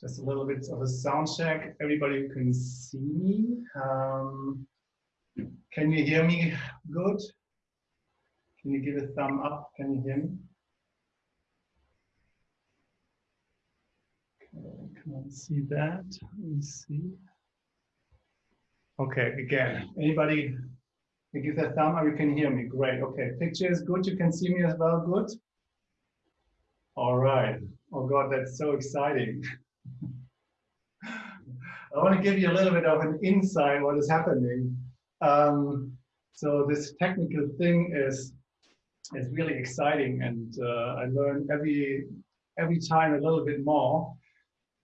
Just a little bit of a sound check. Everybody can see me. Um, can you hear me good? Can you give a thumb up? Can you hear me? Okay, can I see that? Let me see. Okay, again, anybody give a thumb or you can hear me? Great. Okay, picture is good. You can see me as well. Good. All right. Oh God, that's so exciting. I want to give you a little bit of an insight on what is happening. Um, so this technical thing is is really exciting, and uh, I learn every every time a little bit more.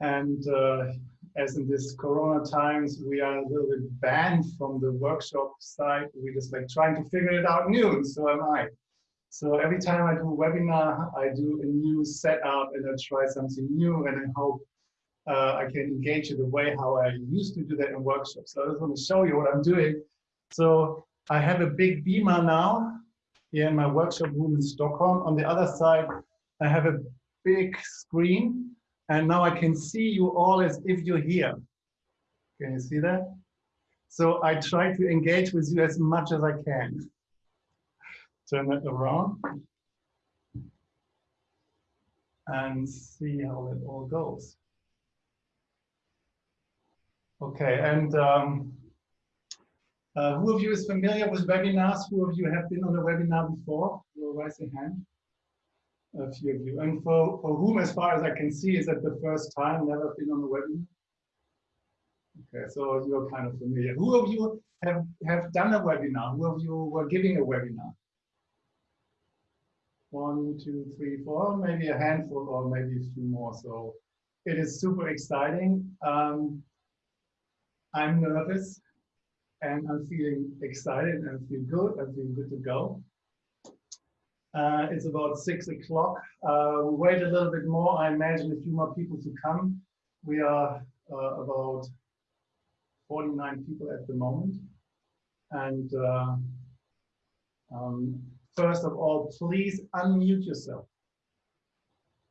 And uh, as in this Corona times, we are a little bit banned from the workshop side. We're just like trying to figure it out new, and so am I. So every time I do a webinar, I do a new setup and I try something new, and I hope uh, I can engage in the way how I used to do that in workshops. So I just want to show you what I'm doing. So I have a big beamer now here in my workshop room in Stockholm. On the other side, I have a big screen and now I can see you all as if you're here. Can you see that? So I try to engage with you as much as I can. Turn that around and see how it all goes. Okay, and um, uh, who of you is familiar with webinars? Who of you have been on a webinar before? You'll raise your hand. A few of you. And for, for whom, as far as I can see, is that the first time, never been on a webinar? Okay, so you're kind of familiar. Who of you have, have done a webinar? Who of you were giving a webinar? One, two, three, four, maybe a handful or maybe a few more. So it is super exciting. Um, I'm nervous and I'm feeling excited and I feel good. I feel good to go. Uh, it's about six o'clock. Uh, we wait a little bit more. I imagine a few more people to come. We are uh, about 49 people at the moment. And uh, um, first of all, please unmute yourself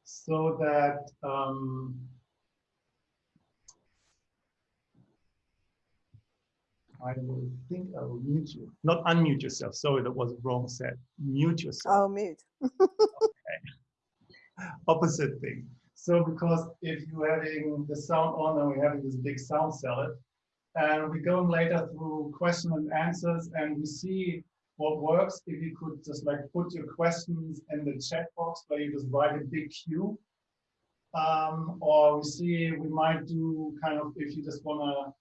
so that um, I will think I will mute you. Not unmute yourself. Sorry, that was wrong said. Mute yourself. Oh, mute. okay. Opposite thing. So because if you're having the sound on and we're having this big sound salad, and we're going later through question and answers and we see what works if you could just like put your questions in the chat box where you just write a big Q. Um, or we see we might do kind of if you just want to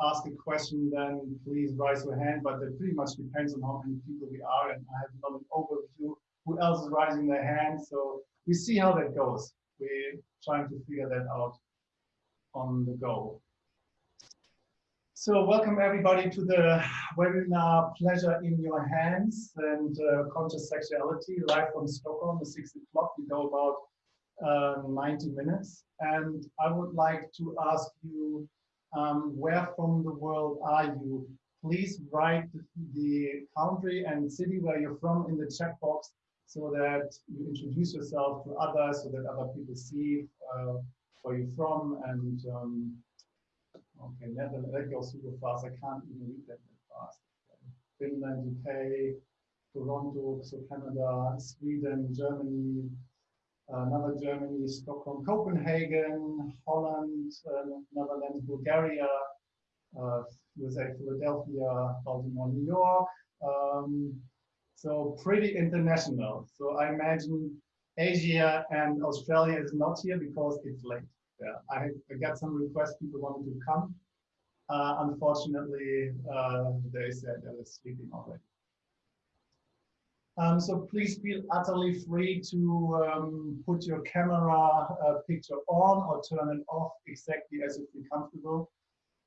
ask a question, then please raise your hand. But it pretty much depends on how many people we are, and I have not an overview who else is raising their hand. So we see how that goes. We're trying to figure that out on the go. So welcome everybody to the webinar Pleasure in Your Hands and uh, Conscious Sexuality live from Stockholm at 6 o'clock. We go about uh, 90 minutes. And I would like to ask you um, where from the world are you? Please write the country and city where you're from in the chat box so that you introduce yourself to others so that other people see uh, where you're from and um, okay, Netherlands, that goes super fast. I can't even read that that fast. Finland, UK, Toronto, so Canada, Sweden, Germany, another Germany, Stockholm, Copenhagen, Holland, uh, Netherlands, Bulgaria, uh, USA, Philadelphia, Baltimore, New York. Um, so pretty international. So I imagine Asia and Australia is not here because it's late. Yeah, I, I got some requests, people wanted to come. Uh, unfortunately, uh, they said they were sleeping already. Um, so please feel utterly free to um, put your camera uh, picture on or turn it off exactly as you feel comfortable.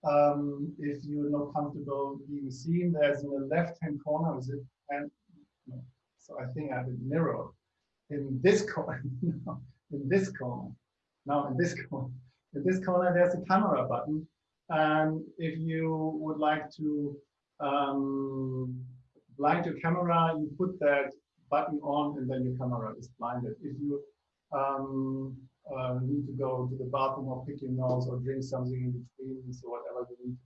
Um, if you're not comfortable being seen, there's in the left-hand corner, is it? And no. so I think I have it mirrored in this corner. in this corner. Now in this corner. In this corner, there's a camera button. And if you would like to um, blind your camera, you put that button on and then your camera is blinded. If you um, uh, need to go to the bathroom or pick your nose or drink something in between, so whatever you need,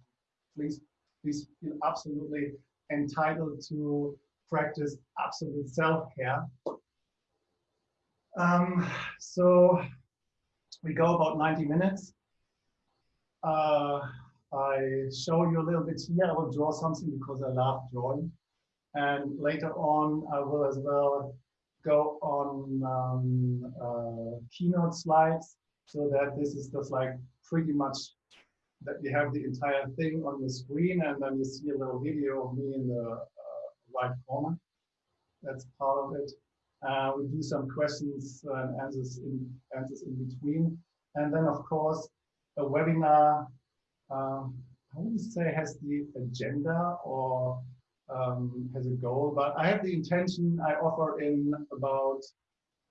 please, please feel absolutely entitled to practice absolute self-care. Um, so we go about 90 minutes. Uh, I show you a little bit here. I will draw something because I love drawing. And later on, I will as well go on um, uh, keynote slides so that this is just like pretty much that you have the entire thing on the screen and then you see a little video of me in the uh, right corner. That's part of it. Uh, we do some questions and answers in, answers in between. And then, of course, a webinar, um, I wouldn't say has the agenda or um, has a goal, but I have the intention I offer in about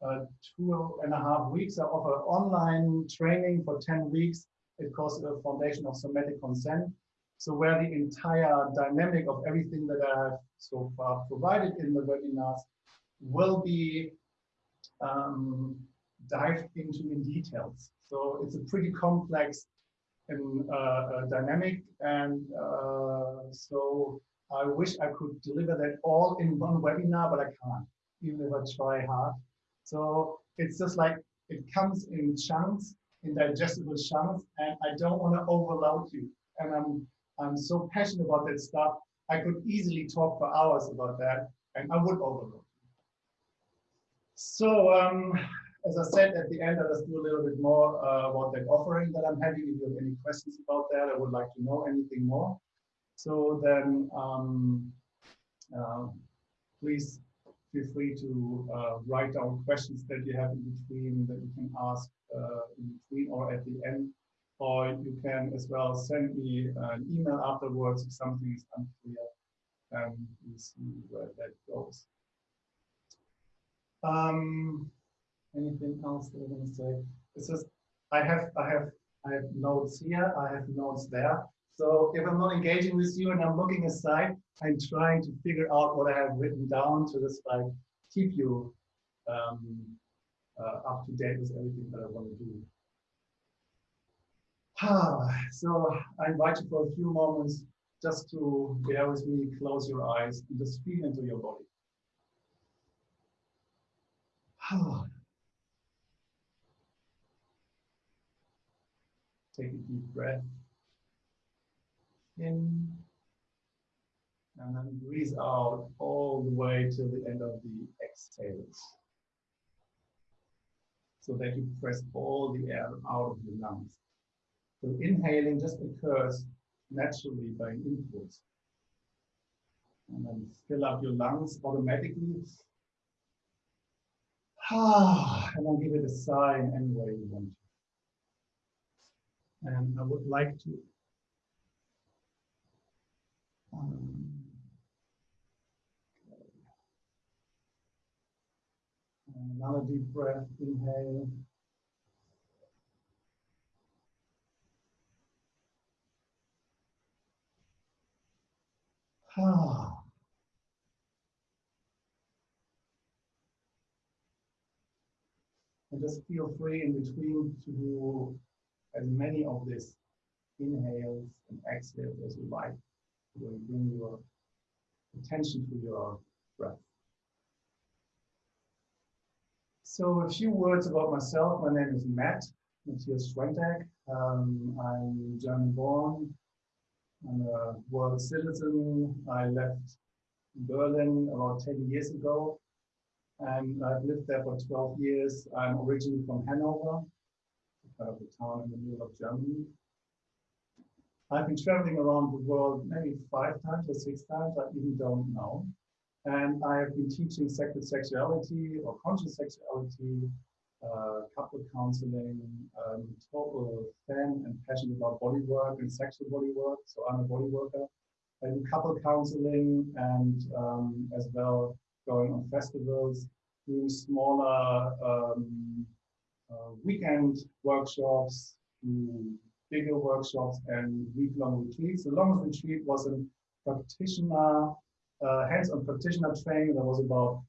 uh, two and a half weeks. I offer online training for 10 weeks. It calls the Foundation of Somatic Consent. So where the entire dynamic of everything that I have so far provided in the webinars will be um, dived into in details. So it's a pretty complex and uh, uh, dynamic. And uh, so I wish I could deliver that all in one webinar, but I can't, even if I try hard. So it's just like it comes in chunks, in digestible chunks, and I don't want to overload you. And I'm I'm so passionate about that stuff. I could easily talk for hours about that, and I would overload. So um, as I said at the end, I'll just do a little bit more uh, about that offering that I'm having. If you have any questions about that, I would like to know anything more. So then um, uh, please feel free to uh, write down questions that you have in between that you can ask uh, in between or at the end. Or you can as well send me an email afterwards if something is unclear and we see where that goes. Um, anything else that I want to say? It's just I have I have I have notes here, I have notes there. So if I'm not engaging with you and I'm looking aside, I'm trying to figure out what I have written down to just like keep you um, uh, up to date with everything that I want to do. Ah, so I invite you for a few moments just to bear with me, close your eyes, and just feel into your body. Take a deep breath in and then breathe out all the way to the end of the exhales. So that you press all the air out of your lungs. So inhaling just occurs naturally by input. And then fill up your lungs automatically. Ah, and then give it a sigh in any way you want. And I would like to um, Another deep breath, inhale. Ah. And just feel free in between to do as many of these inhales and exhales as you like will bring your attention to your breath. So a few words about myself. My name is Matt Matthias Schwentag. Um, I'm German born. I'm a world citizen. I left Berlin about 10 years ago and I've lived there for 12 years. I'm originally from Hanover, kind of a town in the middle of Germany. I've been traveling around the world maybe five times or six times, I even don't know. And I have been teaching sacred sexuality or conscious sexuality, uh, couple counseling, um, total fan and passionate about body work and sexual body work. So I'm a body worker. I do couple counseling and um, as well going on festivals, doing smaller um, uh, weekend workshops, bigger workshops and week-long retreats. The longest retreat was a practitioner, uh, hands-on practitioner training that was about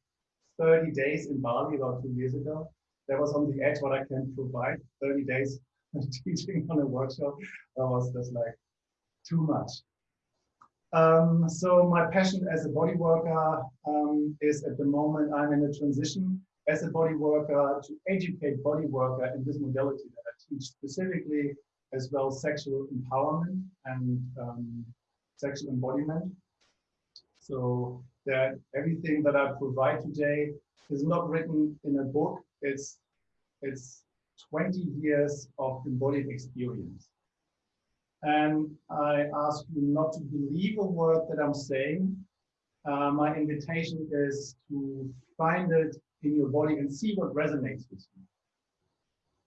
30 days in Bali about two years ago. that was on the edge what I can provide. 30 days teaching on a workshop, that was just like too much. Um, so my passion as a body worker um, is at the moment I'm in a transition as a body worker to educate body worker in this modality that I teach specifically as well sexual empowerment and um, sexual embodiment. So that everything that I provide today is not written in a book. It's it's 20 years of embodied experience. And I ask you not to believe a word that I'm saying. Uh, my invitation is to find it in your body and see what resonates with you.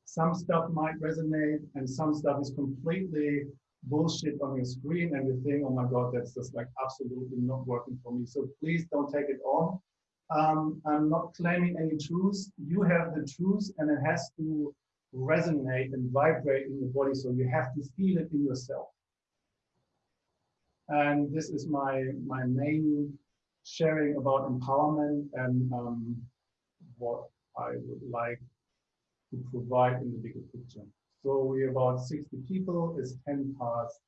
Some stuff might resonate and some stuff is completely bullshit on your screen and you think, oh my God, that's just like absolutely not working for me. So please don't take it on. Um, I'm not claiming any truth. You have the truth and it has to resonate and vibrate in your body. So you have to feel it in yourself. And this is my, my main sharing about empowerment and um, what I would like to provide in the bigger picture. So we're about 60 people, it's 10 past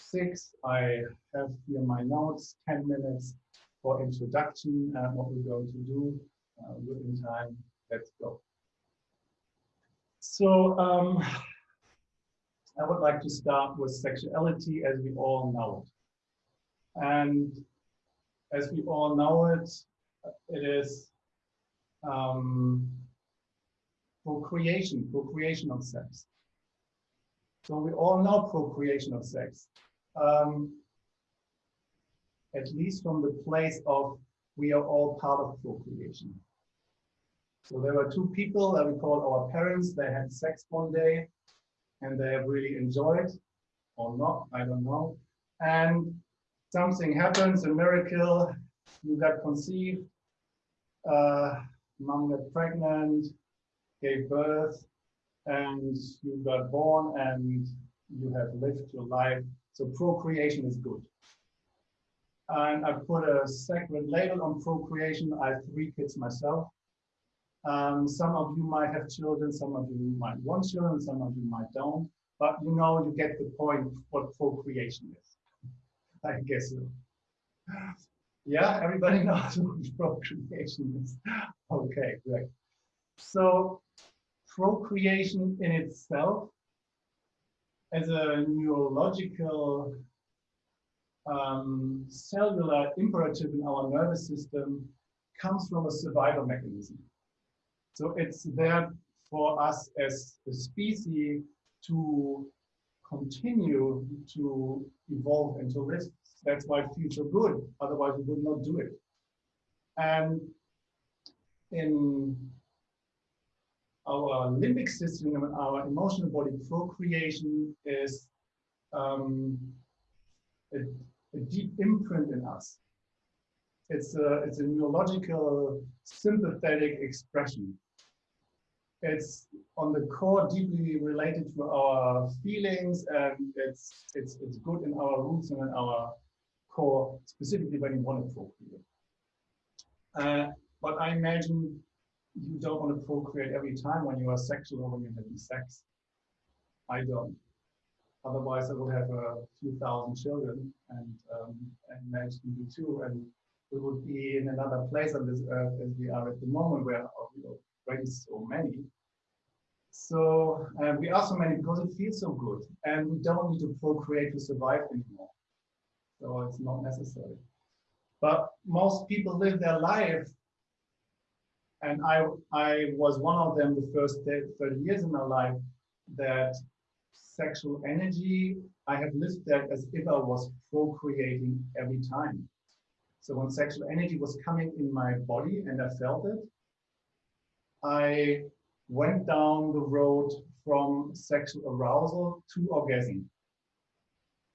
six. I have here my notes, 10 minutes for introduction and what we're going to do uh, within time. Let's go. So um, I would like to start with sexuality as we all know it. And as we all know it, it is um, procreation, procreation of sex. So we all know procreation of sex, um, at least from the place of we are all part of procreation. So there were two people that we call our parents. They had sex one day and they have really enjoyed or not, I don't know. And something happens, a miracle, you got conceived, uh, mom got pregnant, gave birth, and you got born and you have lived your life. So procreation is good. And I put a sacred label on procreation. I have three kids myself. Um, some of you might have children, some of you might want children, some of you might don't. But you know, you get the point what procreation is. I guess so. Yeah, everybody knows what procreation is. Okay, great. So procreation in itself as a neurological um, cellular imperative in our nervous system comes from a survival mechanism. So it's there for us as a species to continue to evolve and to live. That's why feels so good. Otherwise, we would not do it. And in our limbic system, and our emotional body, procreation is um, a, a, deep imprint in us. It's a, it's a neurological, sympathetic expression. It's on the core deeply related to our feelings, and it's it's it's good in our roots and in our core, specifically when you want to procreate. Uh, but I imagine you don't want to procreate every time when you are sexual or when you're having sex. I don't. Otherwise, I would have a few thousand children, and um, I imagine you too, and we would be in another place on this earth as we are at the moment, where we are so many. So uh, we are so many because it feels so good, and we don't need to procreate to survive anymore. So it's not necessary. But most people live their life and I, I was one of them the first 30 years in my life that sexual energy, I have lived that as if I was procreating every time. So when sexual energy was coming in my body and I felt it, I went down the road from sexual arousal to orgasm.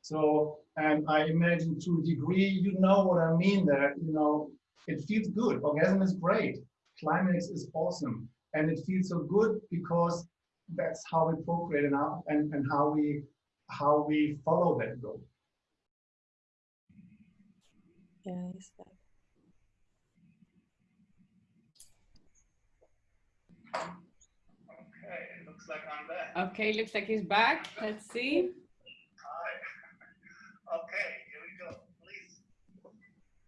So, and I imagine to a degree, you know what I mean that, you know, it feels good. Orgasm is great climax is awesome and it feels so good because that's how we procreate and how, and, and how we how we follow that goal. Yeah, is that. Looks like I'm back. Okay, looks like he's back. Let's see. Hi. Okay, here we go. Please.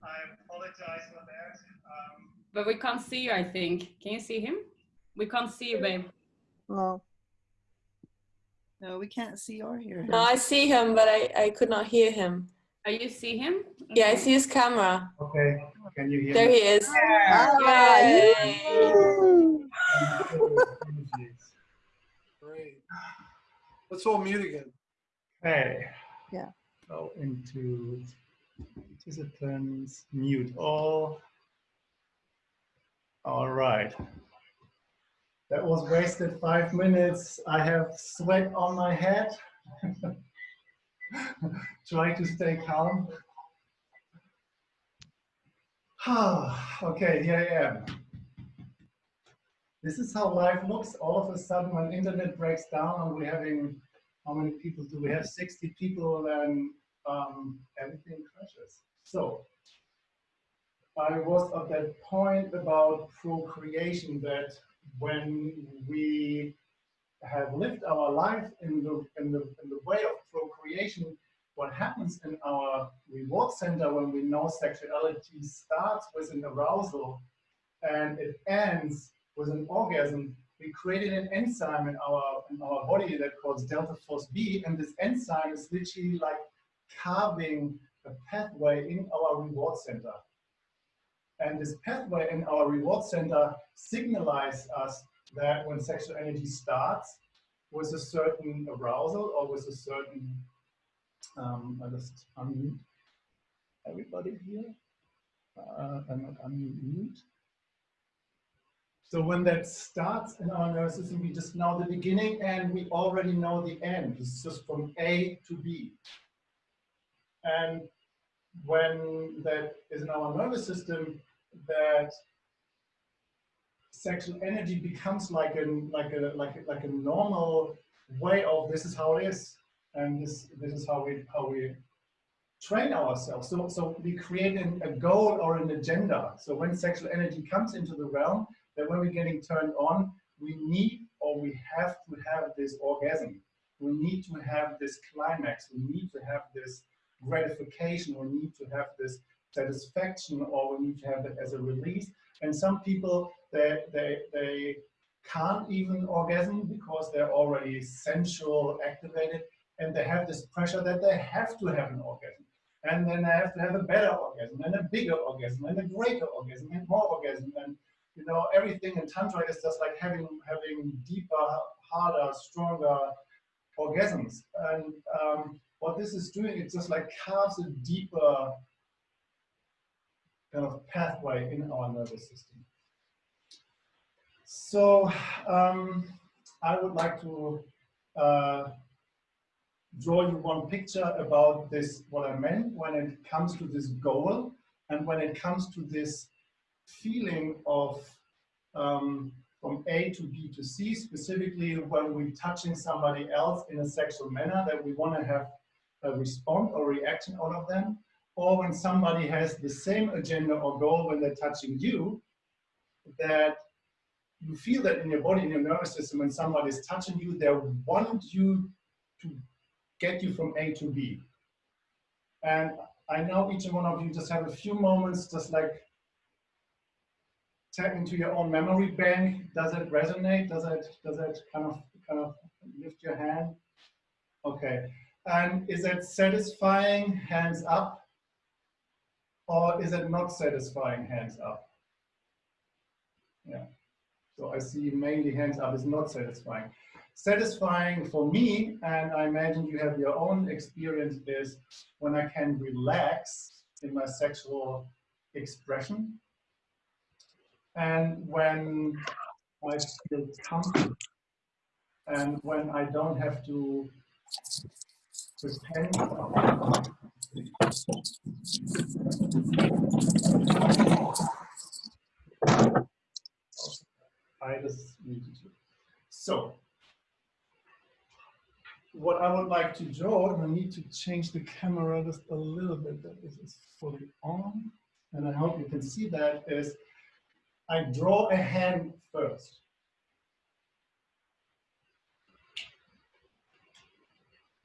I apologize for that. Um, But we can't see you, I think. Can you see him? We can't see you, babe. No. No, we can't see or hear him. No, I see him, but I, I could not hear him. Oh, you see him? Yeah, I see his camera. okay, can you hear There me? he is. Ah, Yay. you- Great. Let's all mute again. Hey. Yeah. Go into participants, mute all. All right. That was wasted five minutes. I have sweat on my head. Try to stay calm. okay, here I am. This is how life looks. All of a sudden, when internet breaks down and we're having, how many people do we have? 60 people, and um, everything crashes. So, I was at that point about procreation that when we have lived our life in the, in the, in the way of procreation, what happens in our reward center when we know sexuality starts with an arousal and it ends with an orgasm, we created an enzyme in our in our body that calls delta FosB, and this enzyme is literally like carving a pathway in our reward center. And this pathway in our reward center signalizes us that when sexual energy starts with a certain arousal or with a certain, um, I just unmute everybody here. Uh, I'm not unmute. So when that starts in our nervous system, we just know the beginning and we already know the end. It's just from A to B. And when that is in our nervous system, that sexual energy becomes like a like a like a, like a normal way of this is how it is, and this this is how we how we train ourselves. So so we create an, a goal or an agenda. So when sexual energy comes into the realm, that when we're getting turned on, we need or we have to have this orgasm. We need to have this climax. We need to have this gratification. We need to have this satisfaction, or we need to have it as a release. And some people they they they can't even orgasm because they're already sensual activated, and they have this pressure that they have to have an orgasm. And then they have to have a better orgasm, and a bigger orgasm, and a greater orgasm, and more orgasm, and you know, everything in Tantra is just like having having deeper, harder, stronger orgasms. And um, what this is doing, it just like carves a deeper kind of pathway in our nervous system. So um, I would like to uh, draw you one picture about this, what I meant when it comes to this goal and when it comes to this feeling of um, from A to B to C, specifically when we're touching somebody else in a sexual manner that we want to have a response or reaction out of them, or when somebody has the same agenda or goal when they're touching you, that you feel that in your body, in your nervous system, when somebody is touching you, they want you to get you from A to B. And I know each and one of you just have a few moments, just like tap into your own memory bank. Does it resonate? Does it does it kind of kind of lift your hand? Okay. And is it satisfying? Hands up. Or is it not satisfying? Hands up. Yeah. So I see mainly hands up is not satisfying. Satisfying for me, and I imagine you have your own experience, is when I can relax in my sexual expression and when I feel comfortable and when I don't have to pretend. I just. So, what I would like to draw, and I need to change the camera just a little bit, that this is fully on, and I hope you can see that, is I draw a hand first.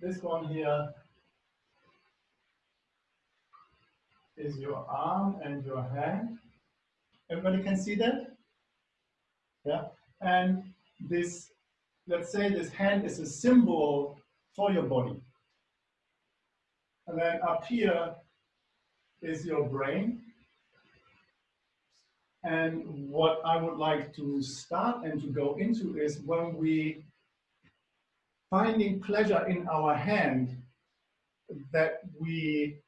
this one here is your arm and your hand. Everybody can see that? Yeah. And this, let's say this hand is a symbol for your body. And then up here is your brain. And what I would like to start and to go into is when we finding pleasure in our hand, that we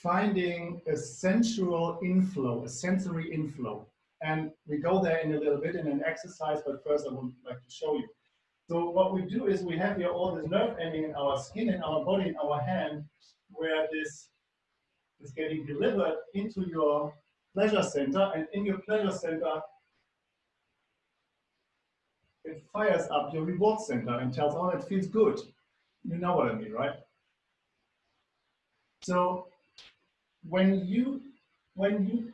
finding a sensual inflow, a sensory inflow. And we go there in a little bit in an exercise, but first I would like to show you. So what we do is we have here all this nerve ending in our skin, in our body, in our hand, where this is getting delivered into your pleasure center. And in your pleasure center, it fires up your reward center and tells, oh, it feels good. You know what I mean, right? So when you when you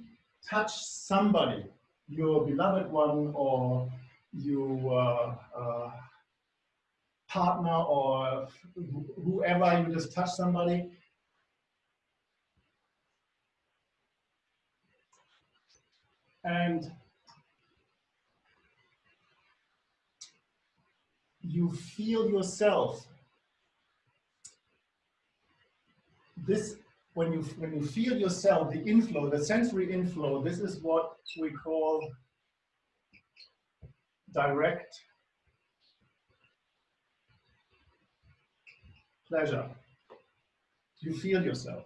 touch somebody, your beloved one or your uh, uh, partner or wh- whoever, you just touch somebody, and you feel yourself this when you when you feel yourself the inflow the sensory inflow this is what we call direct pleasure. You feel yourself.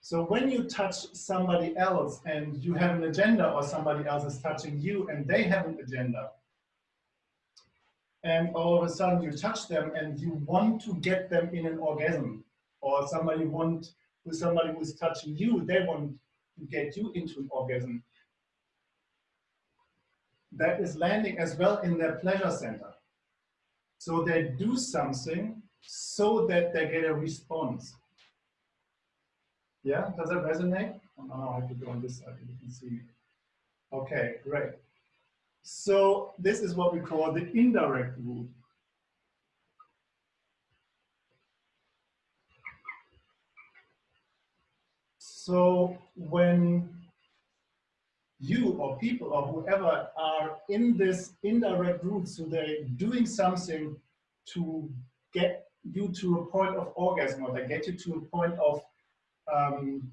So when you touch somebody else and you have an agenda or somebody else is touching you and they have an agenda and all of a sudden you touch them and you want to get them in an orgasm or somebody want with somebody who is touching you they want to get you into an orgasm. That is landing as well in their pleasure center. So they do something so that they get a response. Yeah does that resonate? Oh, no, i have to go on this side you can see. Okay great. So this is what we call the indirect route. So when you or people or whoever are in this indirect route, so they're doing something to get you to a point of orgasm or they get you to a point of um,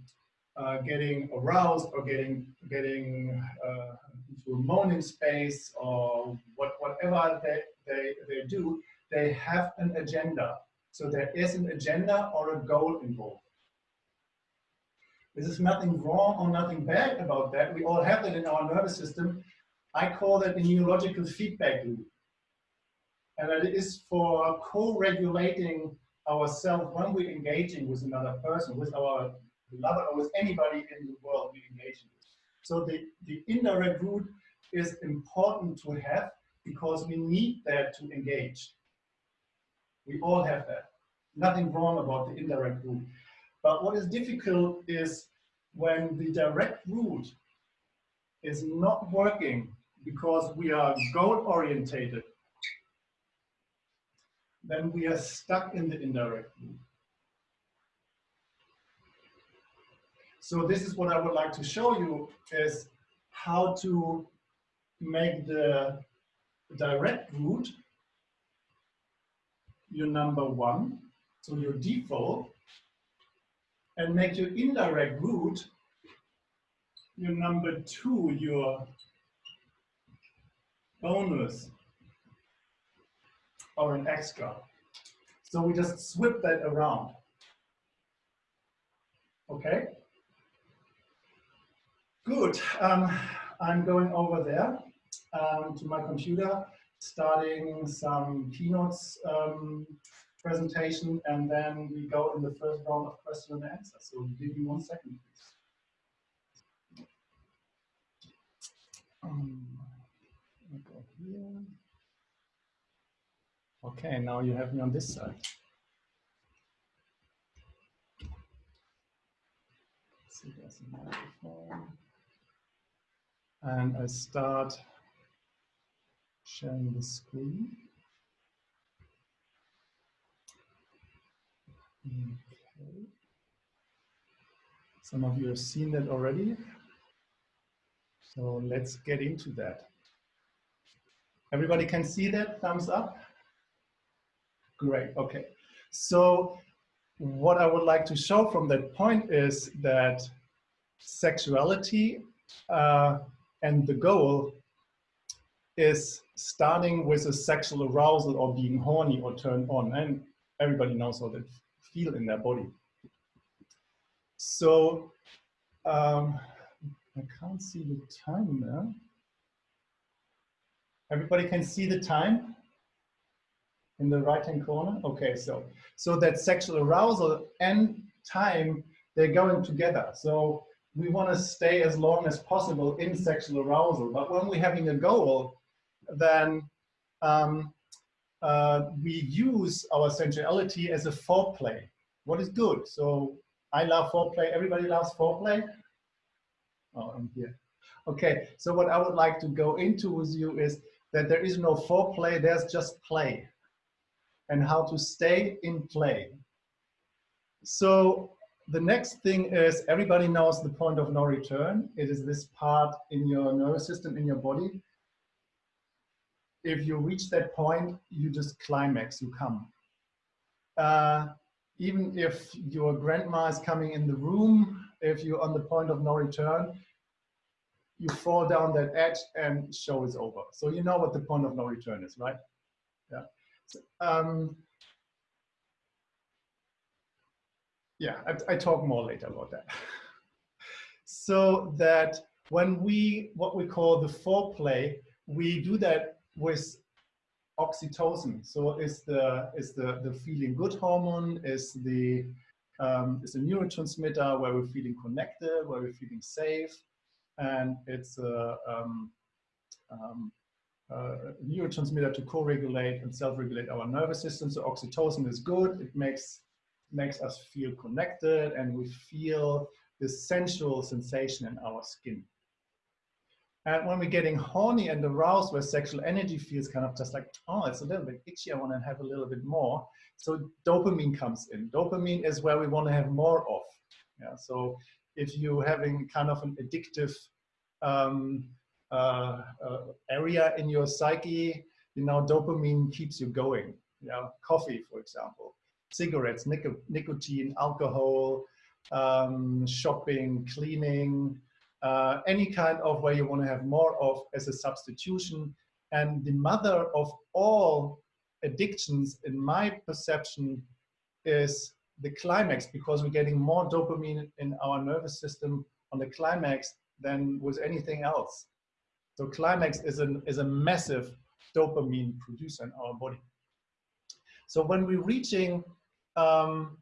uh, getting aroused or getting getting uh, into a moaning space or what, whatever they, they, they do, they have an agenda. So there is an agenda or a goal involved. There's nothing wrong or nothing bad about that. We all have that in our nervous system. I call that the neurological feedback loop. And that is for co-regulating ourselves when we're engaging with another person, with our beloved or with anybody in the world we engage with. So the, the indirect route is important to have because we need that to engage. We all have that. Nothing wrong about the indirect route. But what is difficult is when the direct route is not working because we are goal orientated, then we are stuck in the indirect route. So this is what I would like to show you is how to make the direct route your number one, so your default, and make your indirect route your number two, your bonus or an extra. So we just swip that around. Okay? Good. Um, I'm going over there um, to my computer, starting some keynotes um, presentation, and then we go in the first round of question and answer. So give me one second, please. Um, go here. Okay, now you have me on this side. There's a microphone. And I start sharing the screen. Okay. Some of you have seen that already. So let's get into that. Everybody can see that? Thumbs up? Great, okay. So what I would like to show from that point is that sexuality uh, and the goal is starting with a sexual arousal or being horny or turned on. And everybody knows how they feel in their body. So um, I can't see the time now. Everybody can see the time in the right hand corner? Okay, so so that sexual arousal and time, they're going together. So we want to stay as long as possible in sexual arousal. But when we're having a goal, then um, uh, we use our sensuality as a foreplay. What is good? So I love foreplay. Everybody loves foreplay? Oh, I'm here. Okay, so what I would like to go into with you is that there is no foreplay, there's just play and how to stay in play. So the next thing is everybody knows the point of no return. It is this part in your nervous system, in your body. If you reach that point, you just climax, you come. Uh, even if your grandma is coming in the room, if you're on the point of no return, you fall down that edge and show is over. So you know what the point of no return is, right? Yeah. So, um, yeah, I, I talk more later about that. so that when we, what we call the foreplay, we do that with oxytocin. So is the is the the feeling good hormone is the um, is a neurotransmitter where we're feeling connected, where we're feeling safe, and it's a um, um, neurotransmitter to co-regulate and self-regulate our nervous system. So oxytocin is good. It makes makes us feel connected, and we feel this sensual sensation in our skin. And when we're getting horny and aroused, where sexual energy feels kind of just like, oh, it's a little bit itchy, I want to have a little bit more. So dopamine comes in. Dopamine is where we want to have more of. Yeah. So if you're having kind of an addictive um, uh, uh, area in your psyche, you know, dopamine keeps you going. Yeah. Coffee, for example, cigarettes, nic nicotine, alcohol, um, shopping, cleaning, uh, any kind of where you want to have more of as a substitution. And the mother of all addictions, in my perception, is the climax because we're getting more dopamine in our nervous system on the climax than with anything else. So climax is, an, is a massive dopamine producer in our body. So when we're reaching um,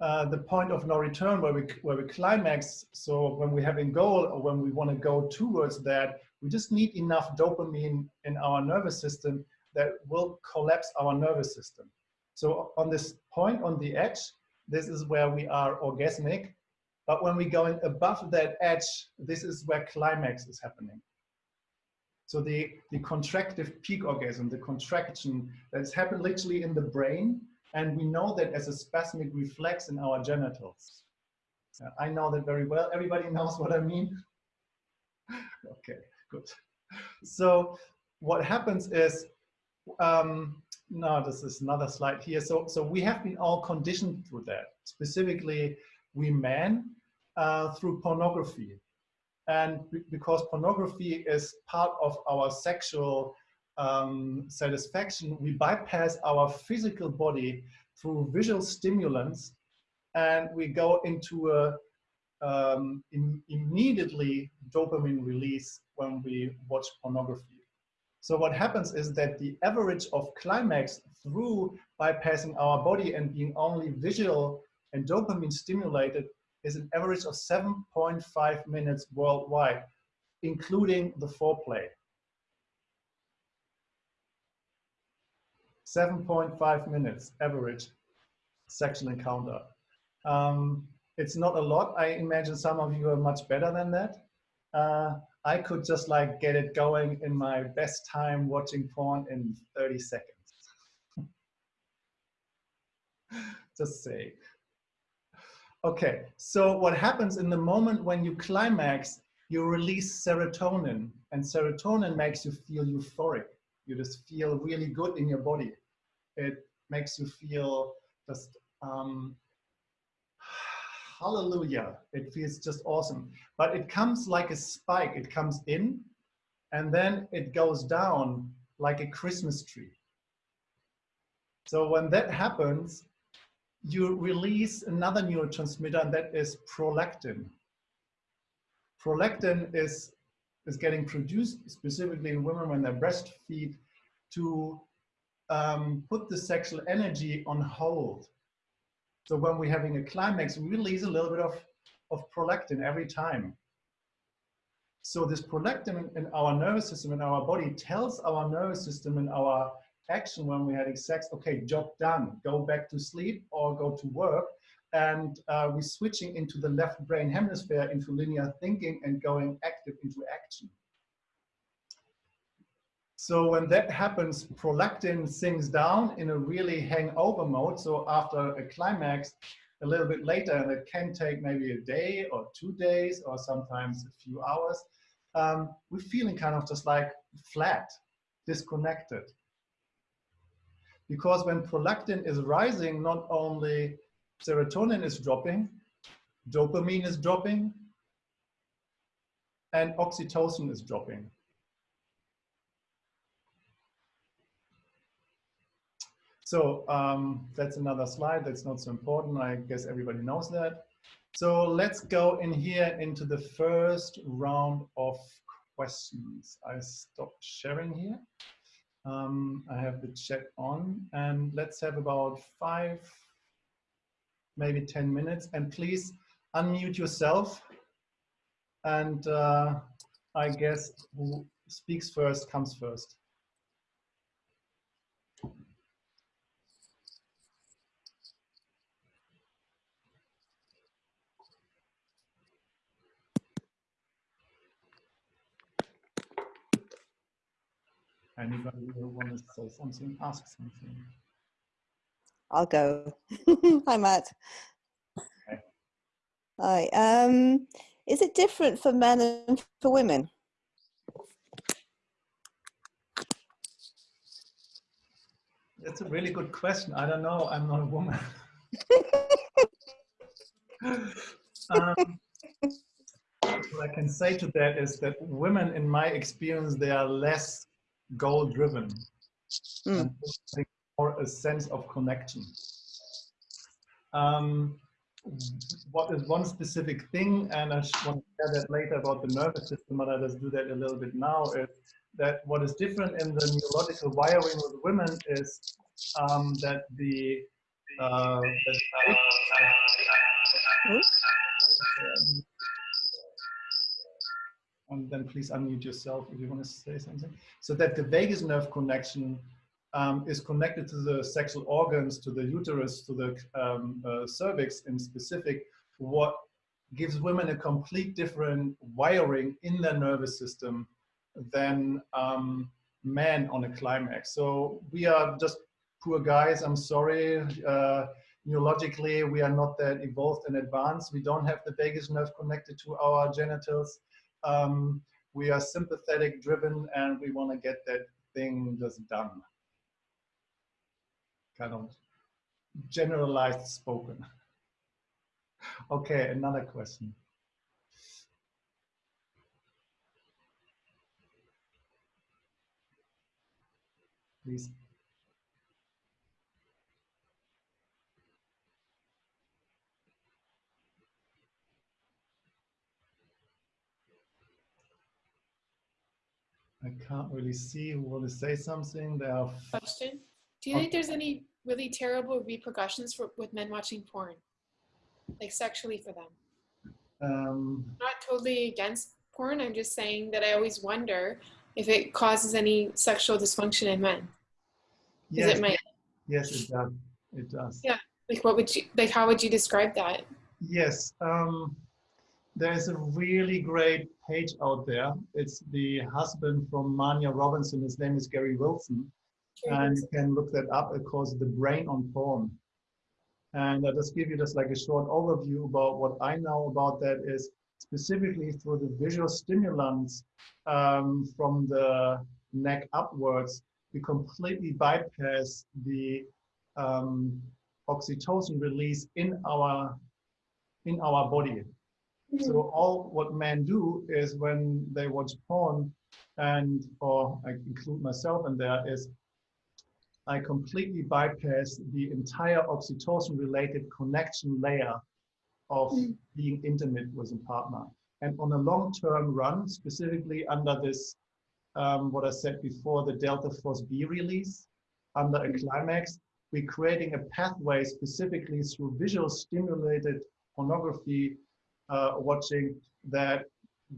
uh, the point of no return where we where we climax. So when we have a goal or when we want to go towards that, we just need enough dopamine in our nervous system that will collapse our nervous system. So on this point on the edge, this is where we are orgasmic. But when we're going above that edge, this is where climax is happening. So the, the contractive peak orgasm, the contraction that's happened literally in the brain, and we know that as a spasmic reflex in our genitals. I know that very well. Everybody knows what I mean? okay, good. So what happens is, um, no, this is another slide here. So, so we have been all conditioned through that. Specifically, we men uh, through pornography. And because pornography is part of our sexual um, satisfaction, we bypass our physical body through visual stimulants and we go into a um, Im immediately dopamine release when we watch pornography. So what happens is that the average of climax through bypassing our body and being only visual and dopamine stimulated is an average of 7.5 minutes worldwide, including the foreplay. 7.5 minutes average sexual encounter. Um, it's not a lot. I imagine some of you are much better than that. Uh, I could just like get it going in my best time watching porn in 30 seconds. Just say. Okay, so what happens in the moment when you climax, you release serotonin, and serotonin makes you feel euphoric. You just feel really good in your body. It makes you feel just um, hallelujah. It feels just awesome. But it comes like a spike. It comes in and then it goes down like a Christmas tree. So when that happens, you release another neurotransmitter and that is prolactin. Prolactin is, is getting produced specifically in women when they breastfeed to um, put the sexual energy on hold. So when we're having a climax, we release a little bit of, of prolactin every time. So this prolactin in our nervous system, in our body, tells our nervous system in our action when we're having sex, okay, job done, go back to sleep or go to work. And uh, we're switching into the left brain hemisphere, into linear thinking and going active into action. So when that happens, prolactin sinks down in a really hangover mode. So after a climax, a little bit later, and it can take maybe a day or two days or sometimes a few hours, um, we're feeling kind of just like flat, disconnected. Because when prolactin is rising, not only serotonin is dropping, dopamine is dropping, and oxytocin is dropping. So um, that's another slide. That's not so important. I guess everybody knows that. So let's go in here into the first round of questions. I stopped sharing here. Um, I have the chat on and let's have about five, maybe 10 minutes. And please unmute yourself. And uh, I guess who speaks first comes first. Anybody who wants to say something, ask something. I'll go. Hi, Matt. Okay. Hi. Um, is it different for men and for women? That's a really good question. I don't know. I'm not a woman. um, what I can say to that is that women, in my experience, they are less goal driven Mm. and more a sense of connection. Um, what is one specific thing, and I want to share that later about the nervous system, but I just do that a little bit now, is that what is different in the neurological wiring with women is um, that the, uh, that Hmm? um, and then please unmute yourself if you want to say something. So that the vagus nerve connection um, is connected to the sexual organs, to the uterus, to the um, uh, cervix in specific, what gives women a complete different wiring in their nervous system than um, men on a climax. So we are just poor guys, I'm sorry. Uh, neurologically, we are not that evolved and advanced. We don't have the vagus nerve connected to our genitals. Um, we are sympathetic driven and we want to get that thing just done. Kind of generalized spoken. Okay, another question. Please. I can't really see who want to say something. There are Question. Do you think there's any really terrible repercussions for, with men watching porn? Like sexually for them? um, not totally against porn. I'm just saying that I always wonder if it causes any sexual dysfunction in men. Yes, it my yes, it does. It does. Yeah. like what would you like how would you describe that? Yes, um, there's a really great page out there. It's the husband from Marnia Robinson. His name is Gary Wilson. And you can look that up. It calls The Brain on Porn. And I'll just give you just like a short overview about what I know about that is specifically through the visual stimulants um, from the neck upwards, we completely bypass the um, oxytocin release in our in our body. So all what men do is when they watch porn, and or I include myself in there, is I completely bypass the entire oxytocin-related connection layer of Mm. being intimate with a partner. And on a long-term run, specifically under this, um, what I said before, the delta FosB release, under a climax, we're creating a pathway specifically through visual stimulated pornography uh, watching that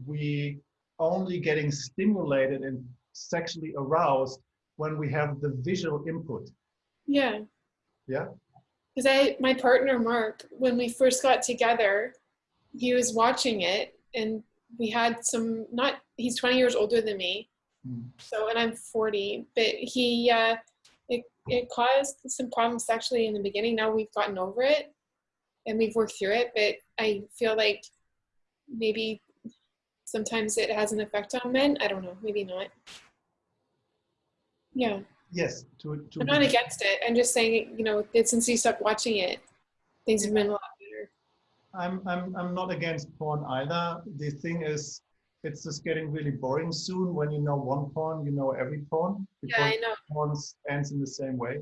we only getting stimulated and sexually aroused when we have the visual input. Yeah. Yeah. Because I, my partner Mark, when we first got together, he was watching it, and we had some. Not he's 20 years older than me, Hmm. so and I'm 40. But he, uh, it it caused some problems sexually in the beginning. Now we've gotten over it, and we've worked through it. But I feel like maybe sometimes it has an effect on men. I don't know. Maybe not. Yeah. Yes, to, to I'm not against it. I'm just saying, you know, since you stopped watching it, things have been a lot better. I'm, I'm, I'm not against porn either. The thing is, it's just getting really boring soon. When you know one porn, you know every porn Yeah, I because know. porn ends in the same way.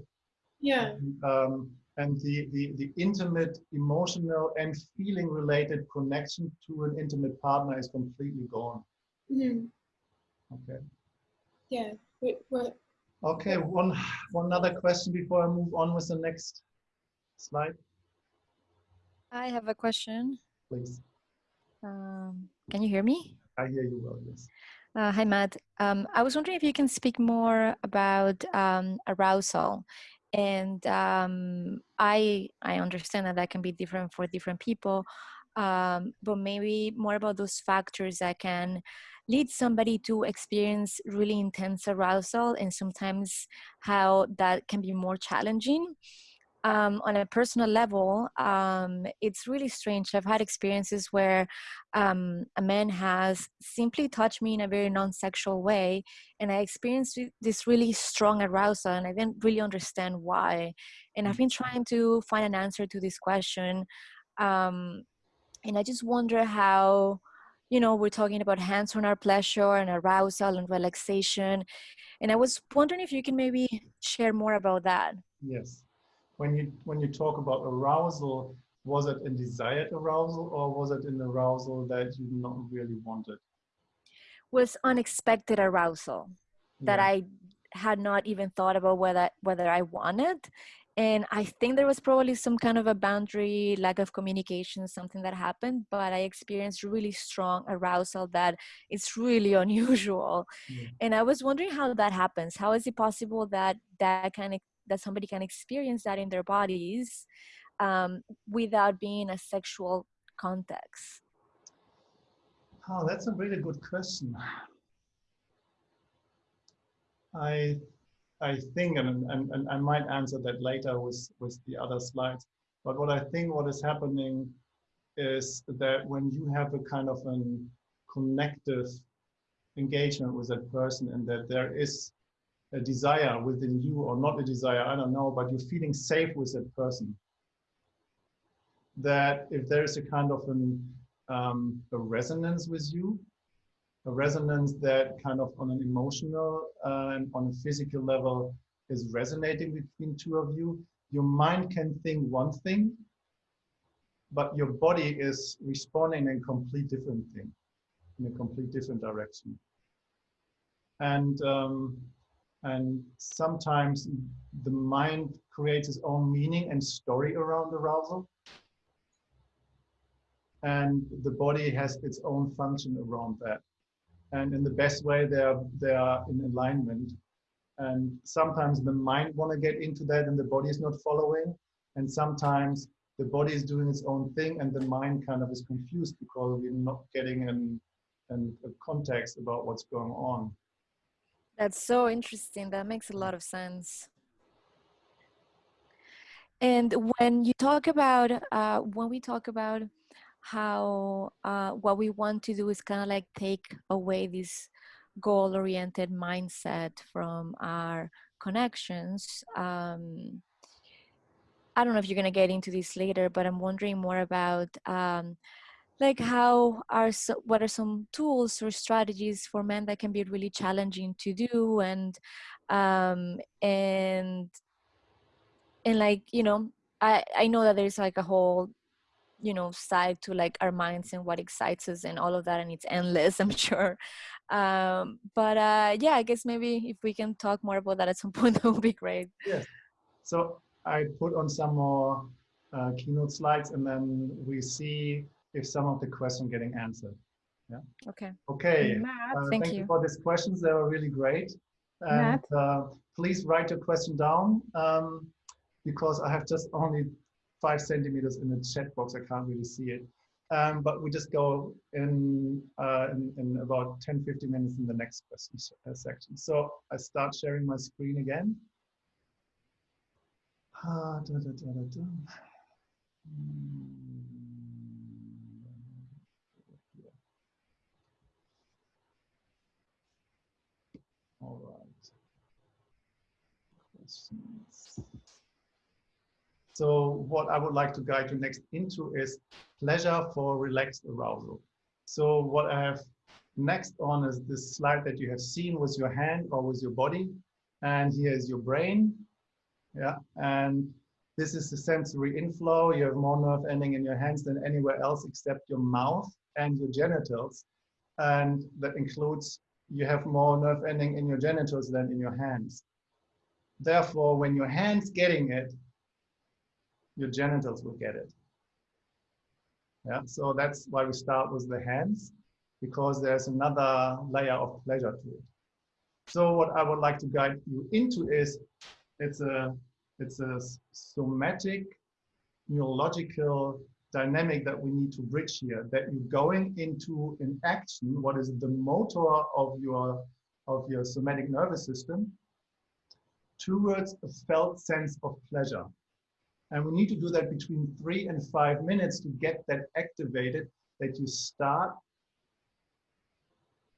Yeah, And, um, and the, the, the intimate, emotional, and feeling related connection to an intimate partner is completely gone. Mhm. Okay. yeah. Wait, what? Okay, one, one other question before I move on with the next slide, I have a question. please. Um, can you hear me? I hear you well, yes. Uh, hi, Matt. Um, I was wondering if you can speak more about um, arousal. And um, I I understand that that can be different for different people, um, but maybe more about those factors that can lead somebody to experience really intense arousal, and sometimes how that can be more challenging. Um, on a personal level, um, it's really strange. I've had experiences where um, a man has simply touched me in a very non-sexual way and i experienced this really strong arousal and i didn't really understand why and i've been trying to find an answer to this question um, and i just wonder how you know we're talking about hands on our pleasure and arousal and relaxation and i was wondering if you can maybe share more about that Yes. When you when you talk about arousal, was it a desired arousal or was it an arousal that you not really wanted? was unexpected arousal that Yeah. I had not even thought about whether whether I wanted. And I think there was probably some kind of a boundary, lack of communication, something that happened, but I experienced really strong arousal that is really unusual. Yeah. And I was wondering how that happens. How is it possible that that kind ex- that somebody can experience that in their bodies um, without being a sexual context? Oh, that's a really good question. I I think, and, and, and I might answer that later with, with the other slides, but what I think what is happening is that when you have a kind of an connective engagement with that person and that there is a desire within you or not a desire, I don't know, but you're feeling safe with that person. That if there is a kind of an, um, a resonance with you, a resonance that kind of on an emotional uh, and on a physical level is resonating between two of you, your mind can think one thing, but your body is responding in a complete different thing, in a complete different direction. And um, and sometimes the mind creates its own meaning and story around arousal. And the body has its own function around that. And in the best way they are they are in alignment. And sometimes the mind want to get into that and the body is not following. And sometimes the body is doing its own thing and the mind kind of is confused because we're not getting an, an a context about what's going on That's so interesting. That makes a lot of sense. And when you talk about, uh, when we talk about how uh, what we want to do is kind of like take away this goal-oriented mindset from our connections. Um, I don't know if you're gonna get into this later, but I'm wondering more about um, like how are so, what are some tools or strategies for men that can be really challenging to do and um, and and like you know I I know that there's like a whole you know side to like our minds and what excites us and all of that and it's endless i'm sure. Um but uh yeah i guess maybe if we can talk more about that at some point that would be great. So I put on some more uh, keynote slides and then we see if some of the questions getting answered. Yeah. okay Okay. Matt, Uh, Thank you you. for these questions. They were really great. And Matt? uh, please write your question down um, because I have just only five centimeters in the chat box. I can't really see it. Um, but we just go in, uh, in, in about 10, 15 minutes in the next question uh, section. So I start sharing my screen again. Ah, da, da, da, da, da. Hmm. All right. So what I would like to guide you next into is pleasure for relaxed arousal. So what I have next on is this slide that you have seen with your hand or with your body. And here is your brain. Yeah. And this is the sensory inflow. You have more nerve ending in your hands than anywhere else except your mouth and your genitals. And that includes you have more nerve ending in your genitals than in your hands. Therefore, when your hand's getting it, your genitals will get it. Yeah, so that's why we start with the hands, because there's another layer of pleasure to it. So what I would like to guide you into is it's a it's a somatic neurological dynamic that we need to bridge here that you're going into an action what is the motor of your of your somatic nervous system towards a felt sense of pleasure and we need to do that between three and five minutes to get that activated that you start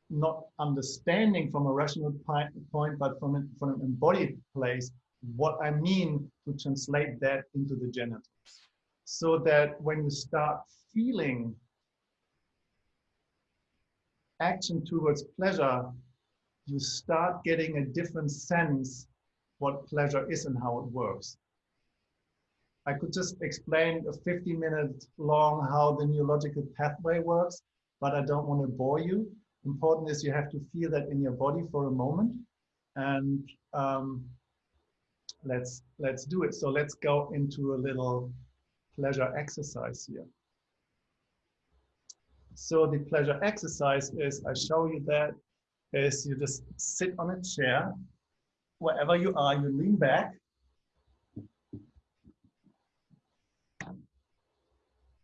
not understanding from a rational point but from, a, from an embodied place what I mean to translate that into the genitals. So that when you start feeling action towards pleasure, you start getting a different sense what pleasure is and how it works. I could just explain a 50 minute long how the neurological pathway works, but I don't want to bore you. Important is you have to feel that in your body for a moment. And um, let's let's do it so let's go into a little pleasure exercise here so the pleasure exercise is i show you that is you just sit on a chair wherever you are you lean back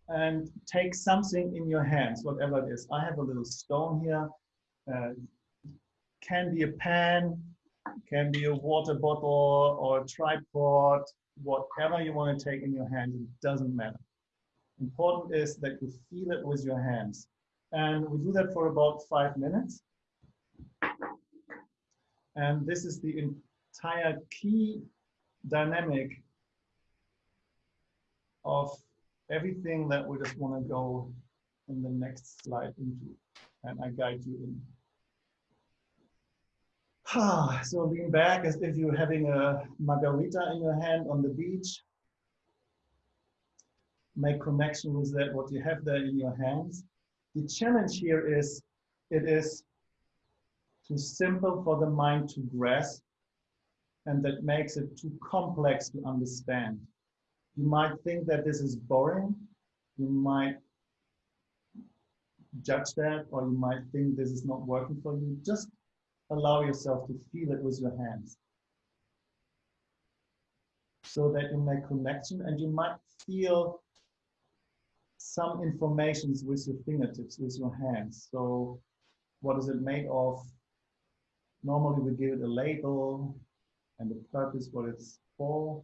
and take something in your hands whatever it is i have a little stone here uh, can be a pan can be a water bottle or a tripod, whatever you want to take in your hands, it doesn't matter. Important is that you feel it with your hands. And we do that for about five minutes. And this is the entire key dynamic of everything that we just want to go in the next slide into. And I guide you in. Ah, so lean back as if you're having a margarita in your hand on the beach. Make connection with that, what you have there in your hands. The challenge here is, it is too simple for the mind to grasp, and that makes it too complex to understand. You might think that this is boring. You might judge that, or you might think this is not working for you. Just allow yourself to feel it with your hands so that you make connection and you might feel some informations with your fingertips with your hands so what is it made of normally we give it a label and the purpose what it's for.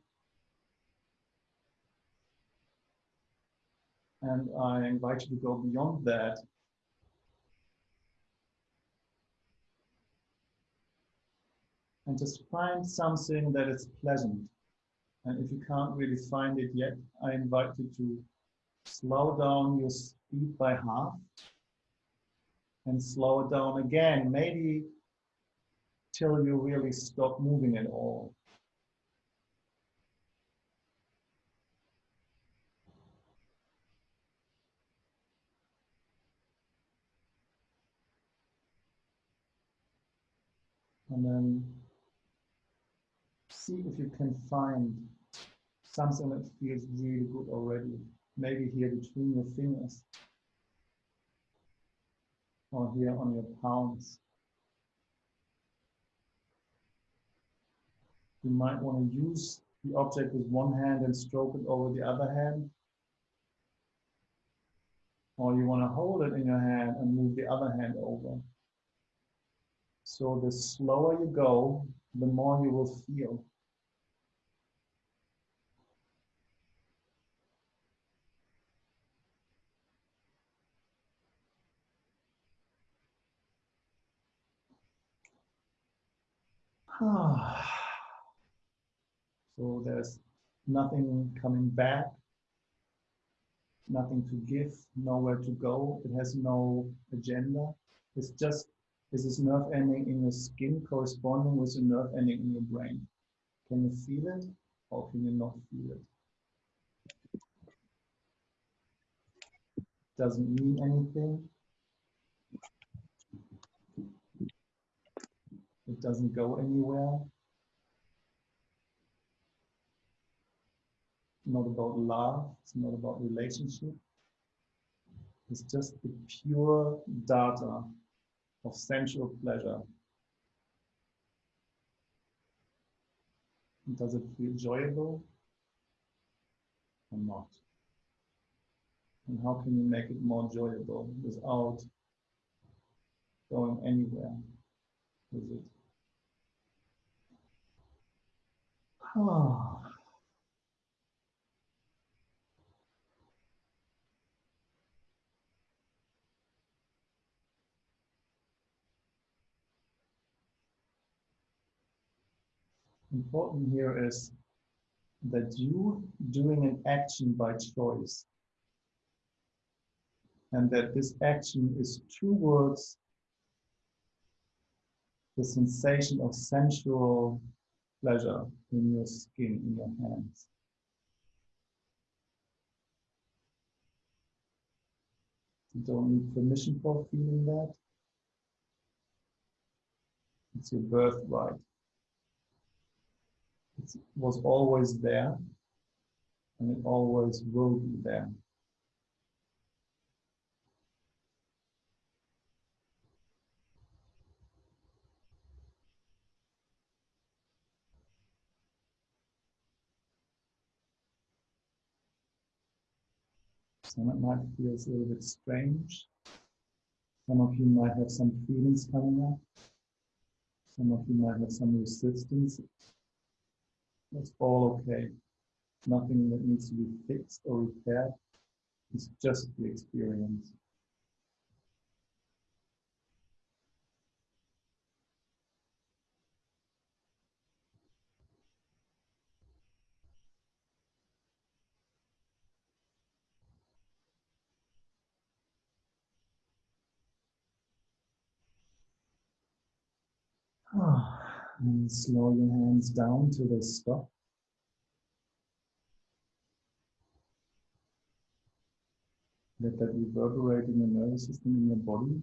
And I invite you to go beyond that and just find something that is pleasant. And if you can't really find it yet, I invite you to slow down your speed by half and slow it down again, maybe till you really stop moving at all. And then see if you can find something that feels really good already. Maybe here between your fingers or here on your palms. You might want to use the object with one hand and stroke it over the other hand. Or you want to hold it in your hand and move the other hand over. So the slower you go, the more you will feel. Ah. So there's nothing coming back, nothing to give, nowhere to go. It has no agenda. It's just is this nerve ending in your skin corresponding with the nerve ending in your brain? Can you feel it or can you not feel it? Doesn't mean anything. It doesn't go anywhere. Not about love, it's not about relationship. It's just the pure data of sensual pleasure. Does it feel enjoyable or not? And how can you make it more enjoyable without going anywhere with it? Ah. Important here is that you doing an action by choice and that this action is towards the sensation of sensual pleasure in your skin, in your hands. You don't need permission for feeling that. It's your birthright was always there and it always will be there. Some it might feel a little bit strange. Some of you might have some feelings coming up. Some of you might have some resistance that's all okay. Nothing that needs to be fixed or repaired. It's just the experience. And slow your hands down till they stop. Let that reverberate in the nervous system in your body.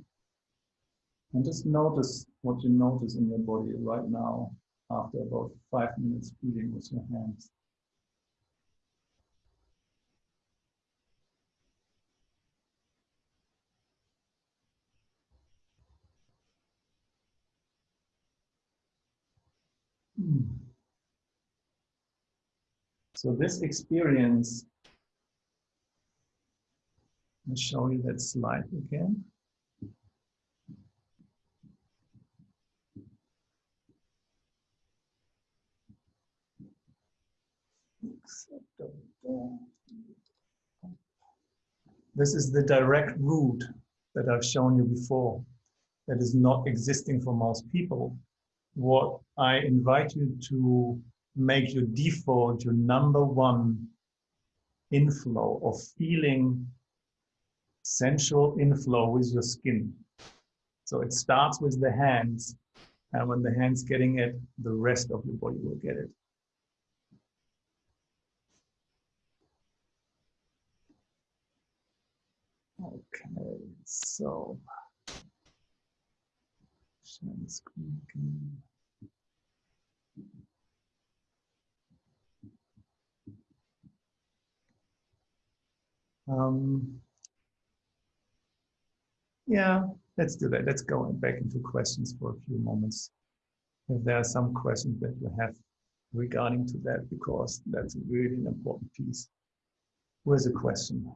And just notice what you notice in your body right now after about five minutes feeling with your hands. So this experience, I'll show you that slide again. This is the direct route that I've shown you before that is not existing for most people. What I invite you to make your default, your number one inflow of feeling sensual inflow with your skin. So it starts with the hands, and when the hands getting it, the rest of your body will get it. Okay, so screen. Um, yeah, let's do that. Let's go back into questions for a few moments. If there are some questions that you have regarding to that, because that's really an important piece. Where's the question?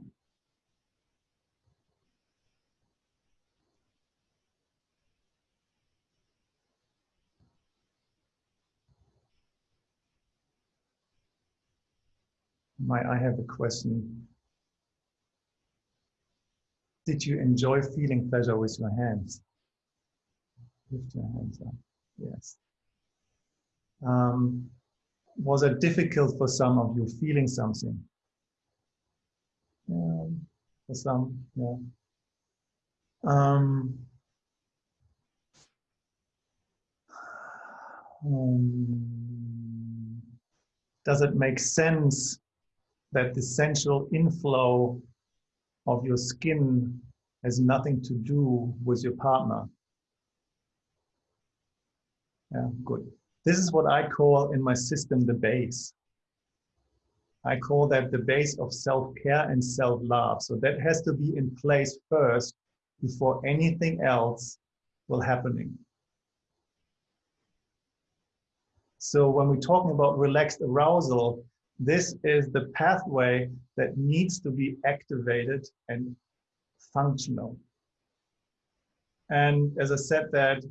I have a question. Did you enjoy feeling pleasure with your hands? Lift your hands up. Yes. Um, was it difficult for some of you feeling something? Yeah, for some, yeah. Um, um, does it make sense that the sensual inflow of your skin has nothing to do with your partner. Yeah, good. This is what I call in my system the base. I call that the base of self-care and self-love. So that has to be in place first before anything else will happening. So when we're talking about relaxed arousal, this is the pathway that needs to be activated and functional. And as I said that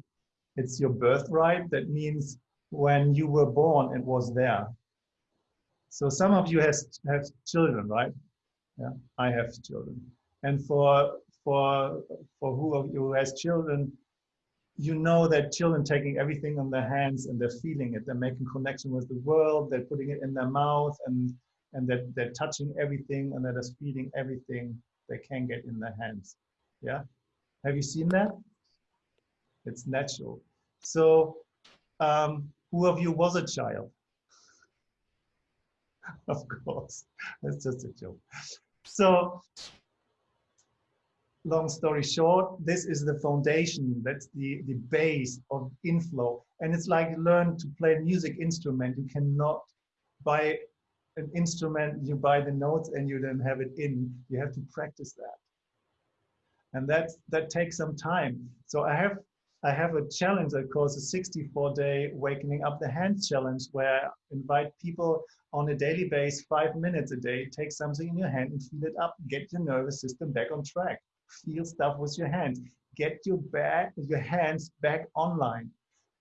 it's your birthright, that means when you were born, it was there. So some of you has, have children, right? Yeah, I have children. And for, for, for who of you has children, you know that children taking everything in their hands and they're feeling it. They're making connection with the world. They're putting it in their mouth and and that they're, they're touching everything and that they're feeling everything they can get in their hands. Yeah. Have you seen that? It's natural. So um, who of you was a child? of course, that's just a joke. So long story short, this is the foundation, that's the, the base of inflow. And it's like learn to play a music instrument. You cannot buy an instrument, you buy the notes and you then have it in. You have to practice that. And that, that takes some time. So I have I have a challenge that calls a 64 day wakening up the hands challenge where I invite people on a daily basis, five minutes a day, take something in your hand and feel it up, get your nervous system back on track feel stuff with your hands. Get your back, your hands back online.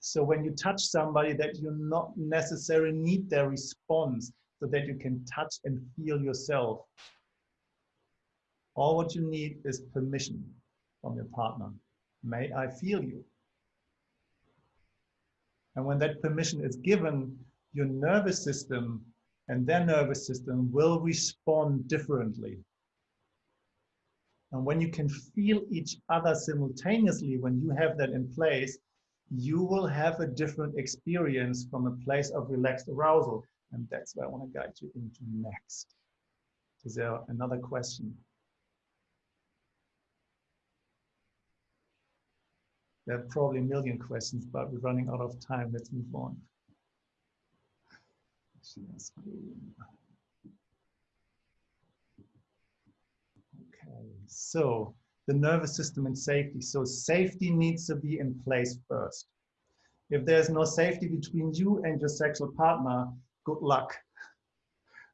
So when you touch somebody that you not necessarily need their response so that you can touch and feel yourself. All what you need is permission from your partner. May I feel you? And when that permission is given, your nervous system and their nervous system will respond differently. And when you can feel each other simultaneously, when you have that in place, you will have a different experience from a place of relaxed arousal. And that's where I want to guide you into next. Is there another question? There are probably a million questions, but we're running out of time. Let's move on. So the nervous system and safety. So safety needs to be in place first. If there's no safety between you and your sexual partner, good luck.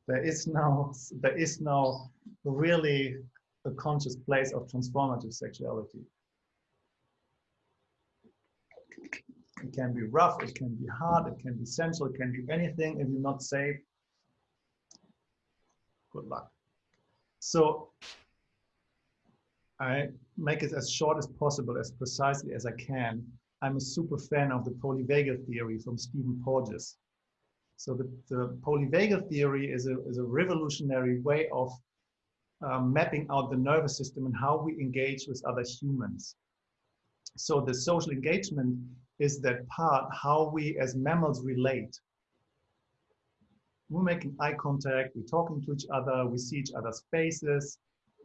There is no, there is no really a conscious place of transformative sexuality. It can be rough, it can be hard, it can be sensual, it can be anything. If you're not safe, good luck. So I make it as short as possible, as precisely as I can. I'm a super fan of the polyvagal theory from Stephen Porges. So the, the polyvagal theory is a, is a revolutionary way of um, mapping out the nervous system and how we engage with other humans. So the social engagement is that part, how we as mammals relate. We're making eye contact, we're talking to each other, we see each other's faces,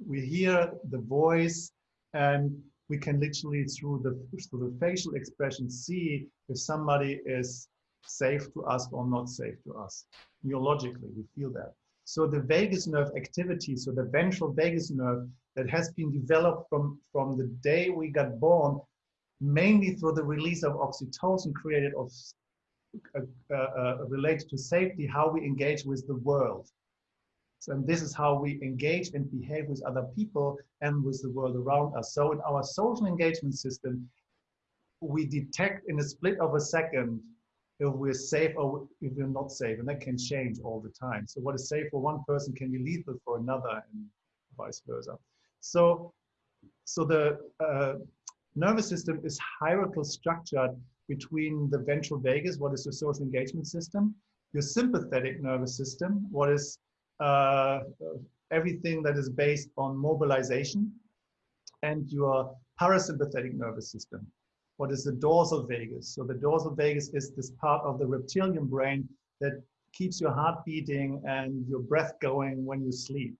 we hear the voice, and we can literally through the through the facial expression see if somebody is safe to us or not safe to us. Neurologically, we feel that. So the vagus nerve activity, so the ventral vagus nerve that has been developed from, from the day we got born, mainly through the release of oxytocin created of uh, uh, related to safety, how we engage with the world. So, and this is how we engage and behave with other people and with the world around us. So in our social engagement system, we detect in a split of a second if we're safe or if we're not safe, and that can change all the time. So what is safe for one person can be lethal for another, and vice versa. So, so the uh, nervous system is hierarchical structured between the ventral vagus, what is your social engagement system, your sympathetic nervous system, what is Uh, everything that is based on mobilization, and your parasympathetic nervous system, what is the dorsal vagus. So the dorsal vagus is this part of the reptilian brain that keeps your heart beating and your breath going when you sleep.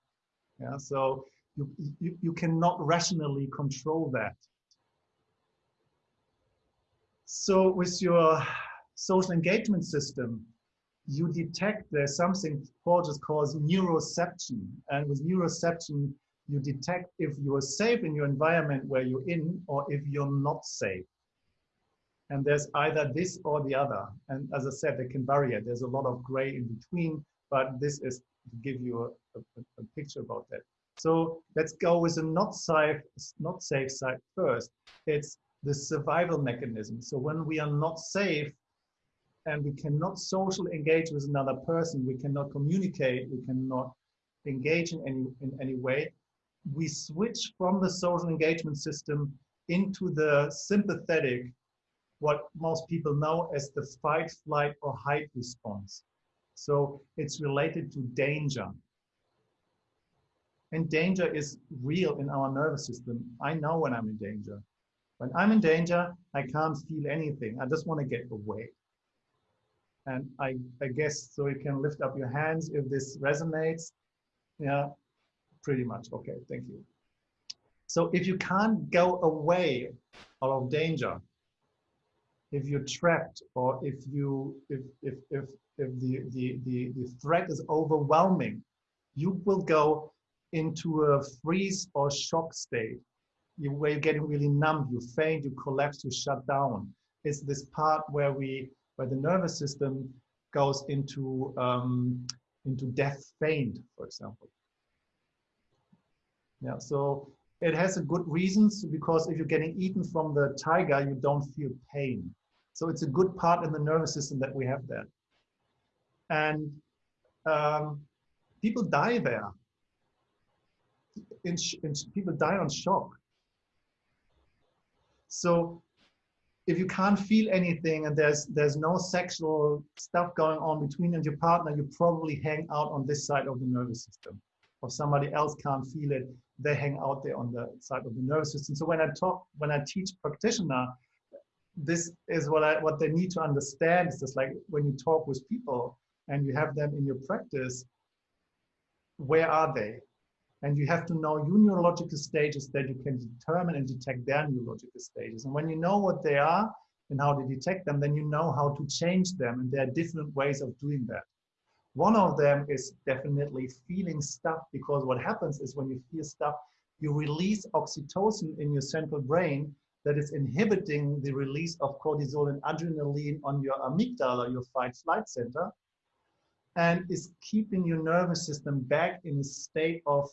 Yeah, so you, you, you cannot rationally control that. So with your social engagement system, you detect there's something Porges calls neuroception. And with neuroception, you detect if you're safe in your environment where you're in or if you're not safe. And there's either this or the other. And as I said, they can vary. There's a lot of gray in between, but this is to give you a, a, a picture about that. So let's go with a not safe, not safe side first. It's the survival mechanism. So when we are not safe and we cannot socially engage with another person, we cannot communicate, we cannot engage in any in any way, we switch from the social engagement system into the sympathetic what most people know as the fight, flight, or hide response. So it's related to danger. And danger is real in our nervous system. I know when I'm in danger. When I'm in danger, I can't feel anything. I just want to get away. And I, I guess so you can lift up your hands if this resonates. Yeah, pretty much. Okay, thank you. So if you can't go away out of danger, if you're trapped or if you if if if, if the, the the the threat is overwhelming you will go into a freeze or shock state you where you're getting really numb you faint you collapse you shut down it's this part where we where the nervous system goes into um, into death faint for example yeah so it has a good reasons because if you're getting eaten from the tiger you don't feel pain so it's a good part in the nervous system that we have there. And um, people die there. In, in, people die on shock. So if you can't feel anything and there's there's no sexual stuff going on between and your partner, you probably hang out on this side of the nervous system. Or somebody else can't feel it, they hang out there on the side of the nervous system. So when I talk, when I teach practitioner, this is what I what they need to understand is just like when you talk with people and you have them in your practice, where are they? And you have to know your neurological stages that you can determine and detect their neurological stages. And when you know what they are and how to detect them, then you know how to change them. And there are different ways of doing that. One of them is definitely feeling stuff because what happens is when you feel stuff, you release oxytocin in your central brain that is inhibiting the release of cortisol and adrenaline on your amygdala, your fight flight center, and is keeping your nervous system back in a state of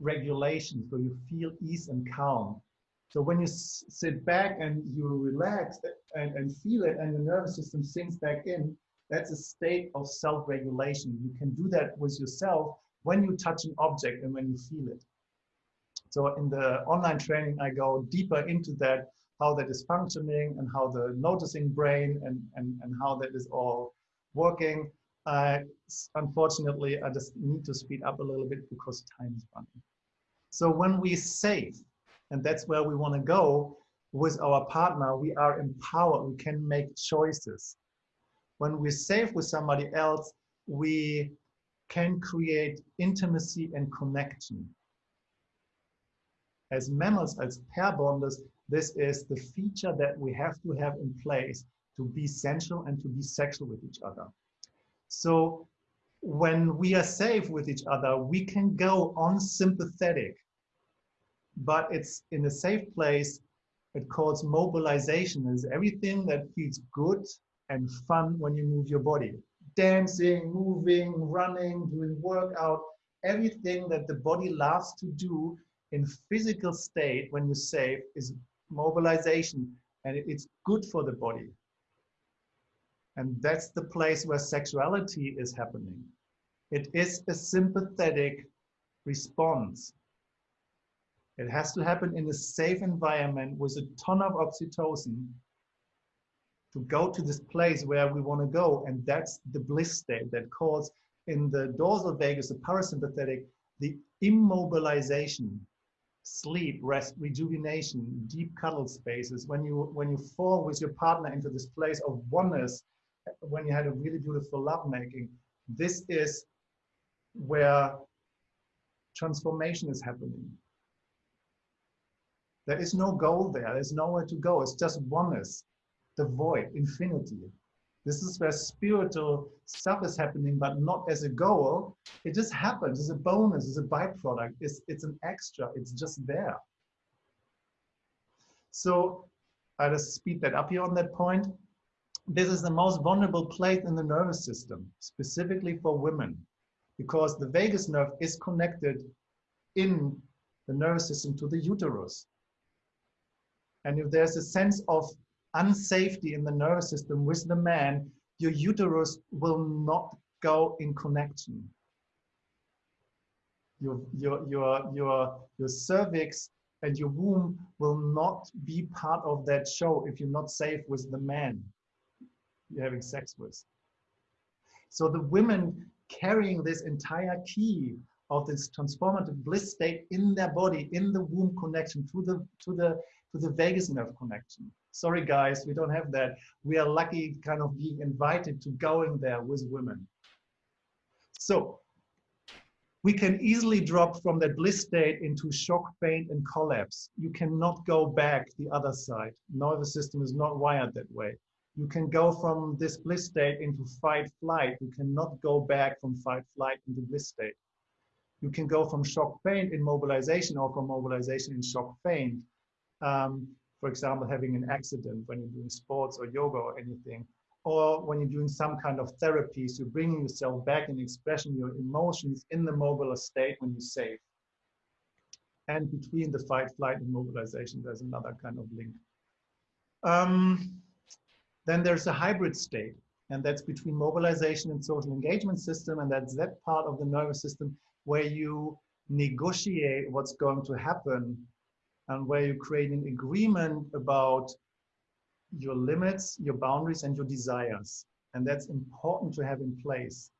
regulation so you feel ease and calm. So when you sit back and you relax and, and feel it and your nervous system sinks back in, that's a state of self-regulation. You can do that with yourself when you touch an object and when you feel it. So in the online training, I go deeper into that, how that is functioning and how the noticing brain and, and, and how that is all working. Uh, unfortunately, I just need to speed up a little bit because time is running. So when we save, and that's where we want to go with our partner, we are empowered, we can make choices. When we save with somebody else, we can create intimacy and connection. As mammals, as pair bonders, this is the feature that we have to have in place to be sensual and to be sexual with each other. So when we are safe with each other, we can go unsympathetic, but it's in a safe place. It calls mobilization is everything that feels good and fun when you move your body. Dancing, moving, running, doing workout, everything that the body loves to do in physical state when you're safe is mobilization and it's good for the body. And that's the place where sexuality is happening. It is a sympathetic response. It has to happen in a safe environment with a ton of oxytocin to go to this place where we want to go. And that's the bliss state that calls in the dorsal vagus, the parasympathetic, the immobilization, sleep, rest, rejuvenation, deep cuddle spaces. When you when you fall with your partner into this place of oneness, when you had a really beautiful lovemaking, this is where transformation is happening. There is no goal there. There's nowhere to go. It's just oneness, the void, infinity. This is where spiritual stuff is happening, but not as a goal. It just happens. It's a bonus. It's a byproduct. It's, it's an extra. It's just there. So I'll just speed that up here on that point. This is the most vulnerable place in the nervous system, specifically for women, because the vagus nerve is connected in the nervous system to the uterus. And if there's a sense of unsafety in the nervous system with the man, your uterus will not go in connection. Your, your, your, your, your cervix and your womb will not be part of that show if you're not safe with the man you're having sex with. So the women carrying this entire key of this transformative bliss state in their body, in the womb connection to the to the to the vagus nerve connection. Sorry guys, we don't have that. We are lucky kind of being invited to going there with women. So we can easily drop from that bliss state into shock, pain, and collapse. You cannot go back the other side. Nervous system is not wired that way. You can go from this bliss state into fight, flight. You cannot go back from fight, flight into bliss state. You can go from shock, pain, immobilization, or from mobilization in shock, pain. Um, for example, having an accident when you're doing sports or yoga or anything, or when you're doing some kind of therapies, you're bringing yourself back and expressing your emotions in the mobile state when you're safe. And between the fight, flight, and mobilization, there's another kind of link. Um, then there's a hybrid state, and that's between mobilization and social engagement system, and that's that part of the nervous system where you negotiate what's going to happen and where you create an agreement about your limits, your boundaries, and your desires. And that's important to have in place.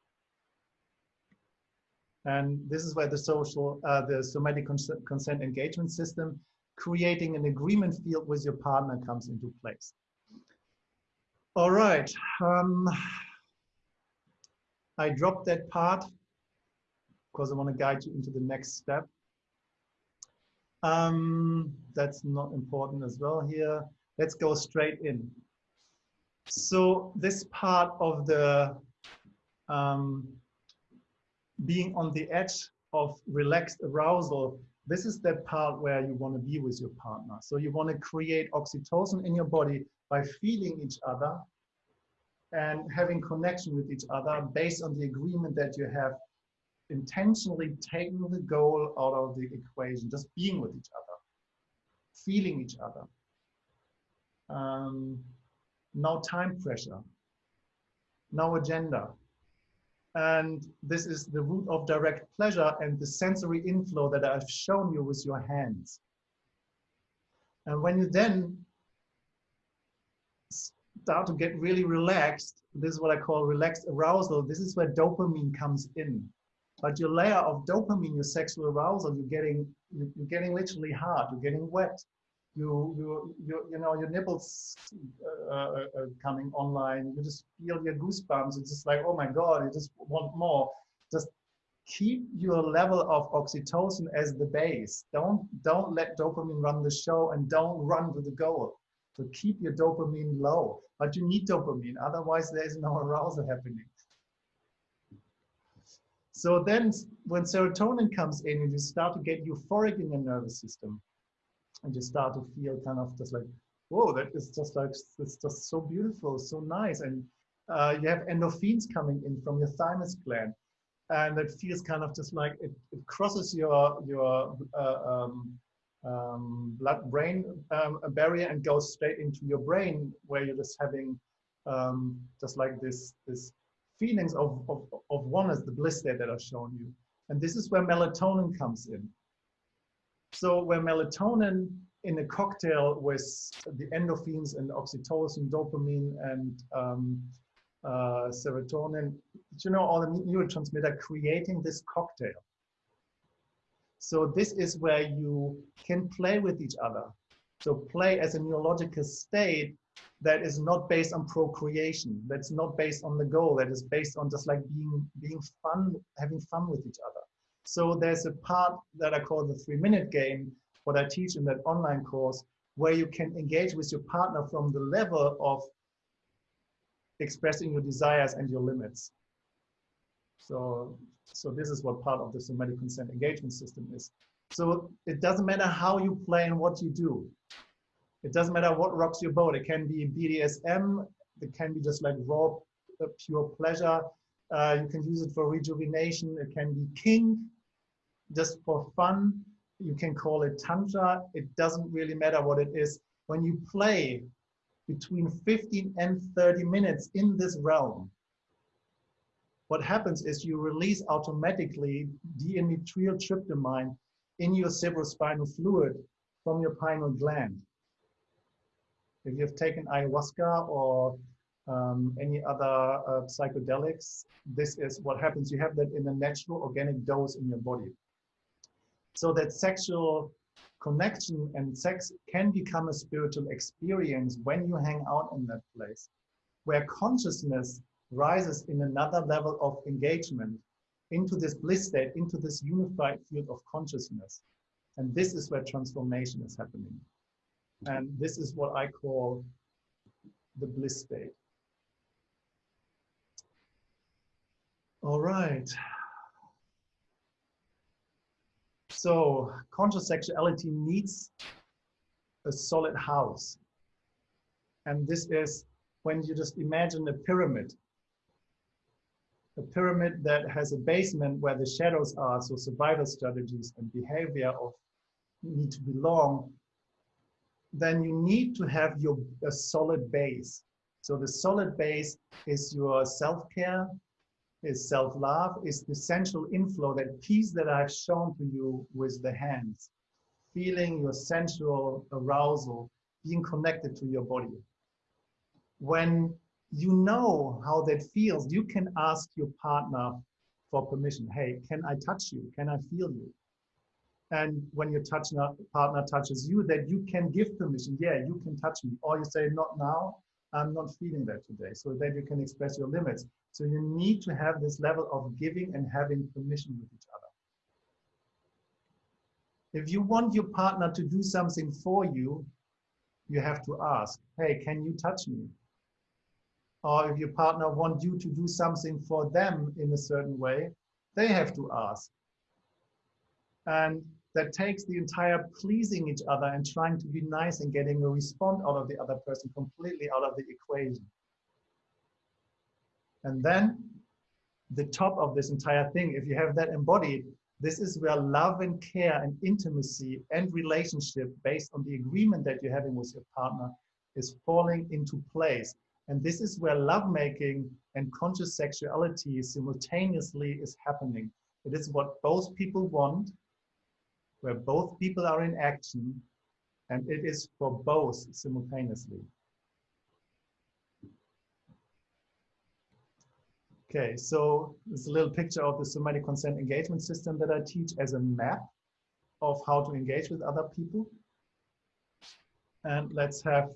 And this is where the social, uh, the somatic consent, consent engagement system, creating an agreement field with your partner comes into place. All right. Um, I dropped that part because I want to guide you into the next step. Um, that's not important as well here. Let's go straight in. So this part of the um, being on the edge of relaxed arousal, this is that part where you want to be with your partner. So you want to create oxytocin in your body by feeling each other and having connection with each other based on the agreement that you have intentionally taken the goal out of the equation, just being with each other, feeling each other. Um, no time pressure, no agenda, And this is the root of direct pleasure and the sensory inflow that I've shown you with your hands. And when you then start to get really relaxed, this is what I call relaxed arousal. This is where dopamine comes in. But your layer of dopamine, your sexual arousal, you're getting, you're getting literally hard, you're getting wet. You, you, you, you know, your nipples uh, uh, coming online. You just feel your goosebumps. It's just like, oh my God, you just want more. Just keep your level of oxytocin as the base. Don't, don't let dopamine run the show and don't run to the goal. So keep your dopamine low, but you need dopamine. Otherwise there is no arousal happening. So then when serotonin comes in you start to get euphoric in your nervous system and you start to feel kind of just like, whoa, that is just like, it's just so beautiful, so nice. And uh, you have endorphins coming in from your thymus gland. And it feels kind of just like it, it crosses your, your uh, um, um, blood-brain um, barrier and goes straight into your brain where you're just having um, just like this, this feelings of, of, of oneness, the bliss state that I've shown you. And this is where melatonin comes in. So where melatonin in a cocktail with the endorphins and oxytocin, dopamine, and um, uh, serotonin, you know, all the neurotransmitter creating this cocktail. So this is where you can play with each other. So play as a neurological state that is not based on procreation, that's not based on the goal, that is based on just like being being fun, having fun with each other. So there's a part that I call the three minute game, what I teach in that online course, where you can engage with your partner from the level of expressing your desires and your limits. So, so this is what part of the somatic consent engagement system is. So it doesn't matter how you play and what you do. It doesn't matter what rocks your boat. It can be BDSM. It can be just like raw, uh, pure pleasure. Uh, you can use it for rejuvenation. It can be kink, just for fun. You can call it tantra. It doesn't really matter what it is. When you play between 15 and 30 minutes in this realm, what happens is you release automatically dimethyltryptamine in your cerebrospinal fluid from your pineal gland. If you've taken ayahuasca or um, any other uh, psychedelics, this is what happens. You have that in a natural organic dose in your body. So that sexual connection and sex can become a spiritual experience when you hang out in that place, where consciousness rises in another level of engagement into this bliss state, into this unified field of consciousness. And this is where transformation is happening. And this is what I call the bliss state. All right. So conscious sexuality needs a solid house. And this is when you just imagine a pyramid. A pyramid that has a basement where the shadows are, so survival strategies and behavior of need to belong, then you need to have your a solid base. So the solid base is your self-care, is self-love, is the sensual inflow, that peace that I've shown to you with the hands, feeling your sensual arousal, being connected to your body. When you know how that feels, you can ask your partner for permission. Hey, can I touch you? Can I feel you? And when your touch partner touches you, that you can give permission. Yeah, you can touch me. Or you say, not now, I'm not feeling that today. So that you can express your limits. So you need to have this level of giving and having permission with each other. If you want your partner to do something for you, you have to ask, hey, can you touch me? Or if your partner wants you to do something for them in a certain way, they have to ask. And that takes the entire pleasing each other and trying to be nice and getting a response out of the other person completely out of the equation. And then the top of this entire thing, if you have that embodied, this is where love and care and intimacy and relationship based on the agreement that you're having with your partner is falling into place. And this is where lovemaking and conscious sexuality simultaneously is happening. It is what both people want, where both people are in action, and it is for both simultaneously. Okay, so it's a little picture of the somatic consent engagement system that I teach as a map of how to engage with other people. And let's have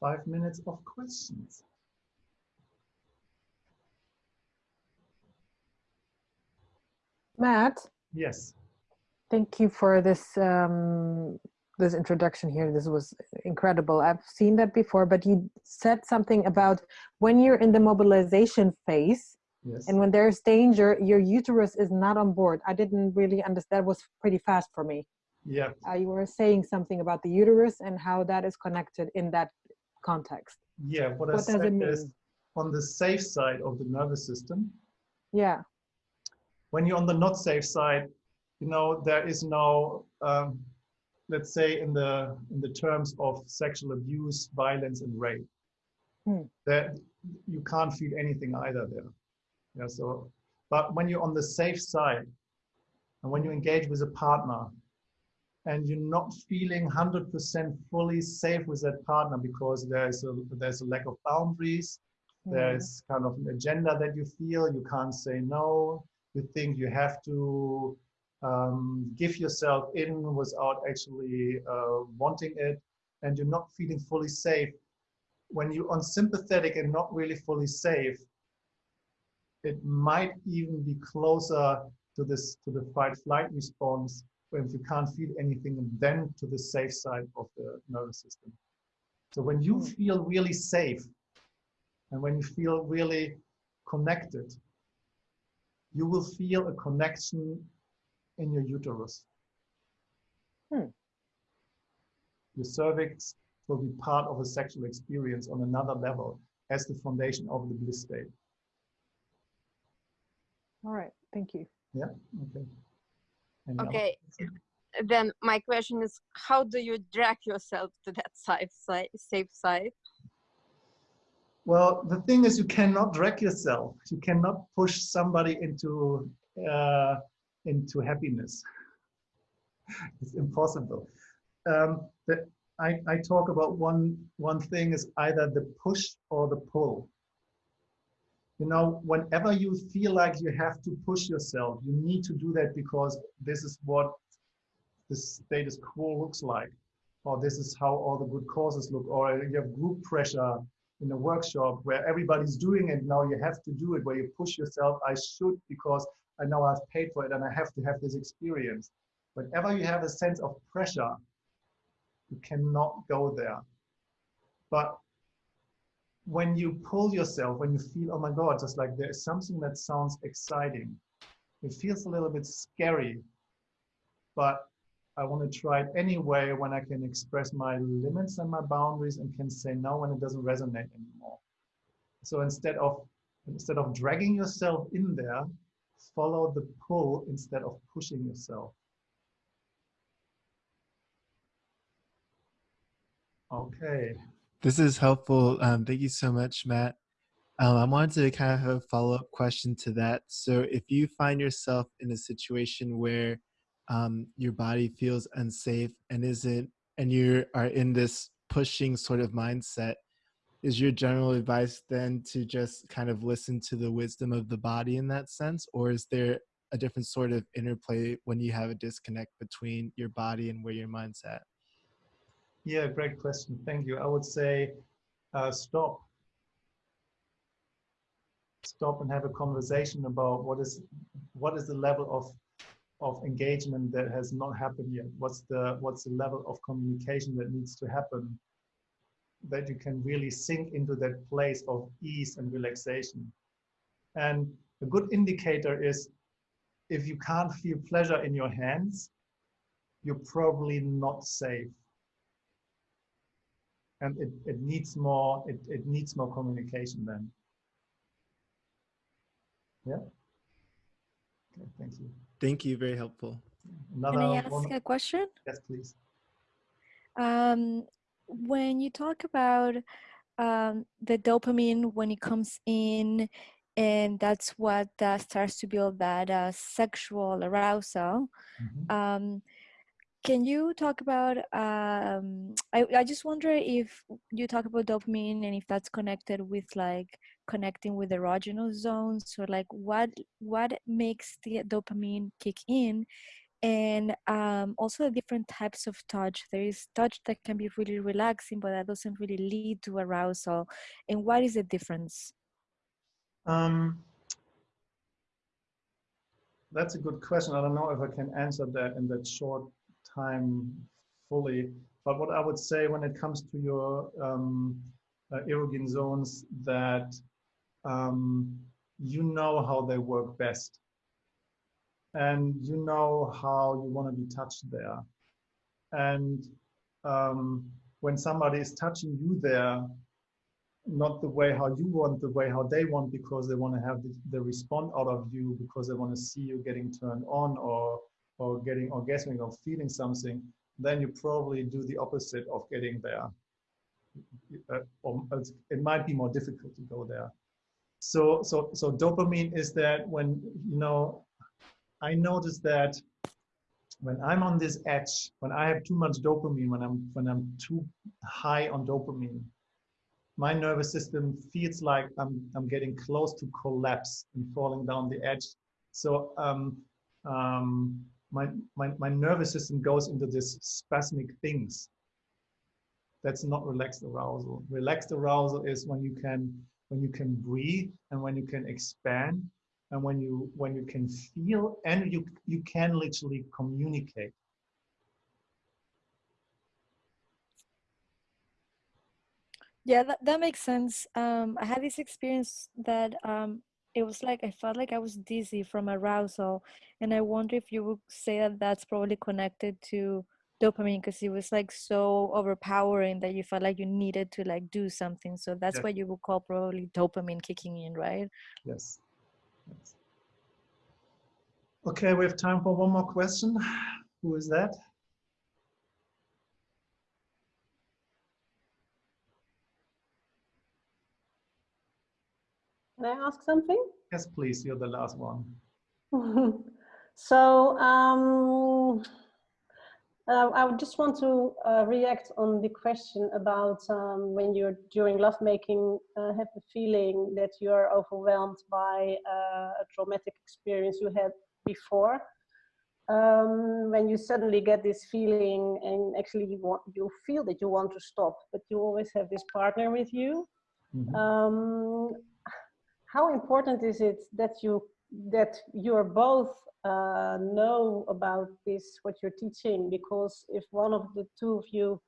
five minutes of questions. Matt, Yes. thank you for this um, this introduction here. This was incredible. I've seen that before, but you said something about when you're in the mobilization phase Yes. and when there's danger, your uterus is not on board. I didn't really understand. That was pretty fast for me. yeah. Uh, you were saying something about the uterus and how that is connected in that context. Yeah. What, I What does said it is mean? on the safe side of the nervous system, Yeah. when you're on the not safe side, you know, there is no, um, let's say in the in the terms of sexual abuse, violence, and rape, Hmm. that you can't feel anything either there. Yeah. So, but when you're on the safe side, and when you engage with a partner, and you're not feeling 100% fully safe with that partner because there's a there's a lack of boundaries, Mm. there's kind of an agenda that you feel you can't say no you think you have to um, give yourself in without actually uh, wanting it and you're not feeling fully safe when you're unsympathetic and not really fully safe it might even be closer to this to the fight flight response when you can't feel anything then to the safe side of the nervous system so when you feel really safe and when you feel really connected, you will feel a connection in your uterus. Hmm. Your cervix will be part of a sexual experience on another level as the foundation of the bliss state. All right. Thank you. Yeah. Okay. Okay. Then my question is, how do you drag yourself to that safe side? Safe side? Well, the thing is, you cannot drag yourself. You cannot push somebody into uh, into happiness. it's impossible. Um, the, I, I talk about one one thing is either the push or the pull. You know, whenever you feel like you have to push yourself, you need to do that because this is what the status quo looks like, or this is how all the good causes look, or you have group pressure in a workshop where everybody's doing it. Now you have to do it where you push yourself. I should because i know i've paid for it and i have to have this experience. Whenever you have a sense of pressure you cannot go there. But when you pull yourself when you feel oh my god just like there's something that sounds exciting it feels a little bit scary but I want to try it anyway when I can express my limits and my boundaries and can say no when it doesn't resonate anymore. So instead of instead of dragging yourself in there, follow the pull instead of pushing yourself. Okay. This is helpful. Um, thank you so much, Matt. Um, I wanted to kind of have a follow up question to that. So, if you find yourself in a situation where um, your body feels unsafe and isn't, and you are in this pushing sort of mindset, is your general advice then to just kind of listen to the wisdom of the body in that sense, or is there a different sort of interplay when you have a disconnect between your body and where your mind's at? Yeah, great question. Thank you. I would say uh, stop. Stop and have a conversation about what is what is the level of of engagement that has not happened yet. What's the what's the level of communication that needs to happen that you can really sink into that place of ease and relaxation. And a good indicator is if you can't feel pleasure in your hands, you're probably not safe and it, it needs more it, it needs more communication then yeah okay thank you Thank you. Very helpful. another Can I ask one a question? yes please Um, when you talk about um, the dopamine when it comes in, and that's what uh, starts to build that uh, sexual arousal. Mhm. Um, can you talk about? Um, I I just wonder if you talk about dopamine and if that's connected with like connecting with erogenous zones or like what what makes the dopamine kick in and um, also the different types of touch. There is touch that can be really relaxing, but that doesn't really lead to arousal. And what is the difference? Um, that's a good question. I don't know if I can answer that in that short time fully. But what I would say when it comes to your um, uh, zones, that um, you know how they work best, and you know how you want to be touched there. And um, when somebody is touching you there, not the way how you want, the way how they want, because they want to have the, the response out of you, because they want to see you getting turned on or or getting orgasmic or feeling something, then you probably do the opposite of getting there. Uh, or it might be more difficult to go there. So so so dopamine is that when you know, I notice that when I'm on this edge, when I have too much dopamine, when I'm when I'm too high on dopamine, my nervous system feels like I'm I'm getting close to collapse and falling down the edge. So um, um, my, my my nervous system goes into this spasmic things. That's not relaxed arousal. Relaxed arousal is when you can when you can breathe and when you can expand and when you when you can feel and you you can literally communicate. Yeah, that, that makes sense. Um, I had this experience that um, it was like I felt like I was dizzy from arousal, and I wonder if you would say that that's probably connected to dopamine because it was like so overpowering that you felt like you needed to like do something. So that's Yes. what you would call probably dopamine kicking in, right? Yes. yes. Okay, we have time for one more question. Who is that? Can I ask something? Yes, please. You're the last one. so um, uh, I would just want to uh, react on the question about um, when you're during lovemaking uh, have the feeling that you are overwhelmed by uh, a traumatic experience you had before. Um, when you suddenly get this feeling and actually you want you feel that you want to stop, but you always have this partner with you. Mhm. Um, how important is it that you that you are both uh, know about this what you're teaching? Because if one of the two of you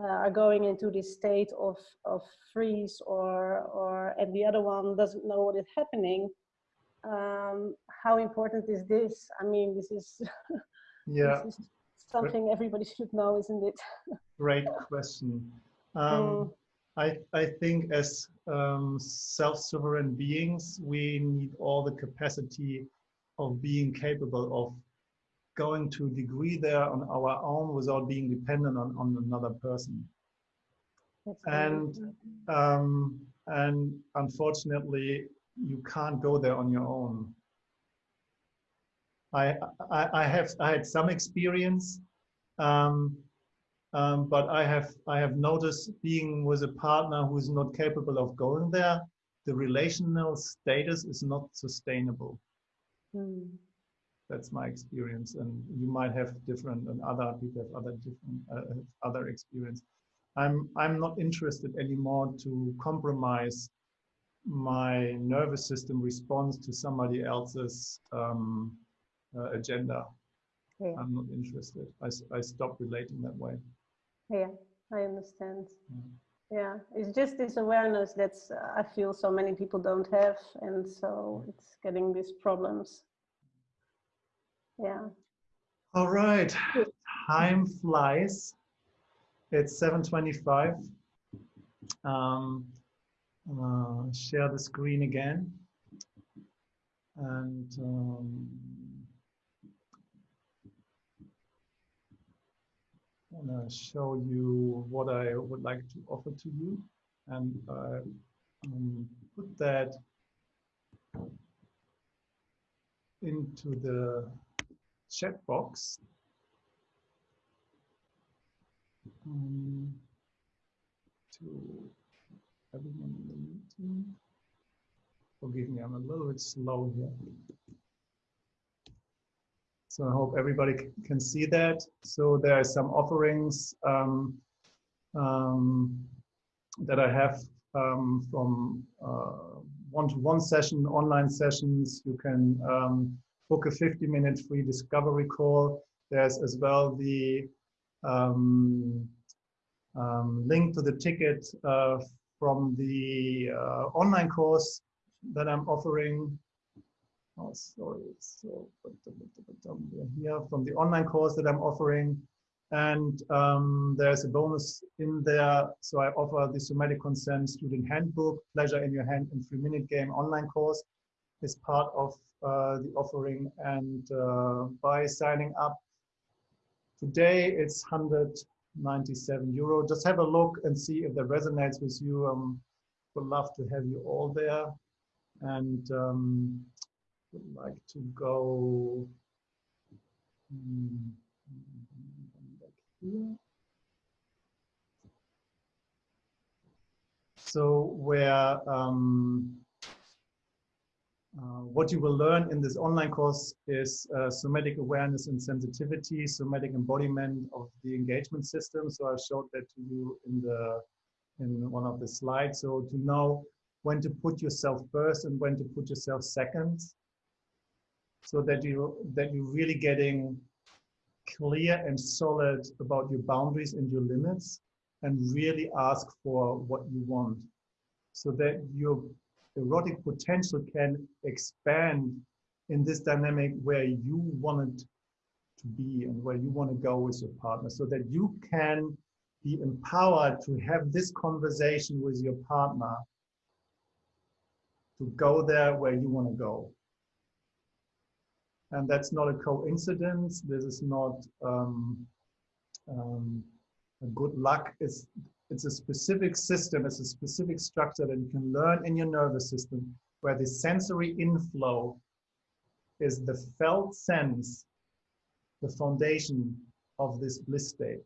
uh, are going into this state of of freeze or or and the other one doesn't know what is happening um, how important is this? I mean this is Yeah, this is something everybody should know isn't it? Great question. Um, I, I think as um, self-sovereign beings, we need all the capacity of being capable of going to a degree there on our own without being dependent on, on another person. That's And um, and unfortunately, you can't go there on your own. I I, I have I had some experience, um, um, but I have I have noticed being with a partner who is not capable of going there, the relational status is not sustainable. Hmm. That's my experience, and you might have different, and other people have other different uh, have other experience. I'm I'm not interested anymore to compromise my nervous system response to somebody else's um, uh, agenda. Yeah. I'm not interested. I, I stop relating that way. Yeah, I understand. Mm. Yeah, it's just this awareness that's uh, I feel so many people don't have, and so it's getting these problems. Yeah. All right, time flies. It's 7:25. Um, uh, share the screen again, and um, want to show you what I would like to offer to you. And uh, um, put that into the chat box. Um, to everyone in the meeting. Forgive me, I'm a little bit slow here. So I hope everybody can see that. So there are some offerings um, um, that I have um, from uh, one-to-one session, online sessions. You can um, book a 50-minute free discovery call. There's as well the um, um, link to the ticket uh, from the uh, online course that I'm offering. Oh, sorry, so here from the online course that I'm offering. And um, there's a bonus in there. So I offer the Somatic Consent Student Handbook, Pleasure in Your Hand and Three Minute Game online course is part of uh, the offering. And uh, by signing up today, it's 197 euro. Just have a look and see if that resonates with you. Um, would love to have you all there. And um, would like to go mm, back here. So where um, uh, what you will learn in this online course is uh, somatic awareness and sensitivity, somatic embodiment of the engagement system. So I showed that to you in the in one of the slides. So to know when to put yourself first and when to put yourself second, so that you that you're really getting clear and solid about your boundaries and your limits, and really ask for what you want, so that your erotic potential can expand in this dynamic where you want it to be and where you want to go with your partner so that you can be empowered to have this conversation with your partner to go there where you want to go and that's not a coincidence this is not um, um, good luck it's it's a specific system, it's a specific structure that you can learn in your nervous system where the sensory inflow is the felt sense, the foundation of this bliss state.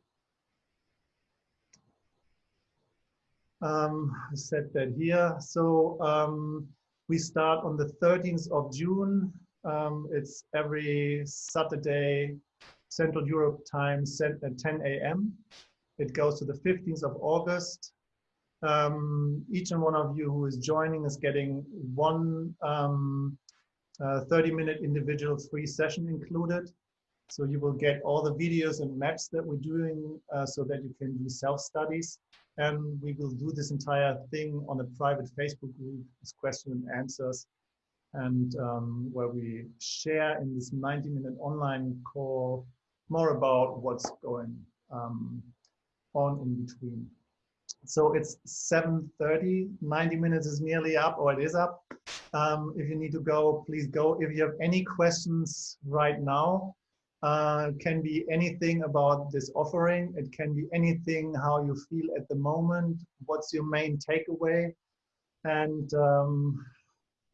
Um, I said that here. So um, we start on the 13th of June. Um, it's every Saturday, Central Europe time, at 10 a.m. It goes to the 15th of August. Um, each and one of you who is joining is getting one 30-minute individual free session included. So you will get all the videos and maps that we're doing uh, so that you can do self-studies. And we will do this entire thing on a private Facebook group, as question and answers, and um, where we share in this 90-minute online call more about what's going um, on in between. So it's 7.30, 90 minutes is nearly up, or it is up. Um, if you need to go, please go. If you have any questions right now, uh, can be anything about this offering. It can be anything how you feel at the moment. What's your main takeaway? And um,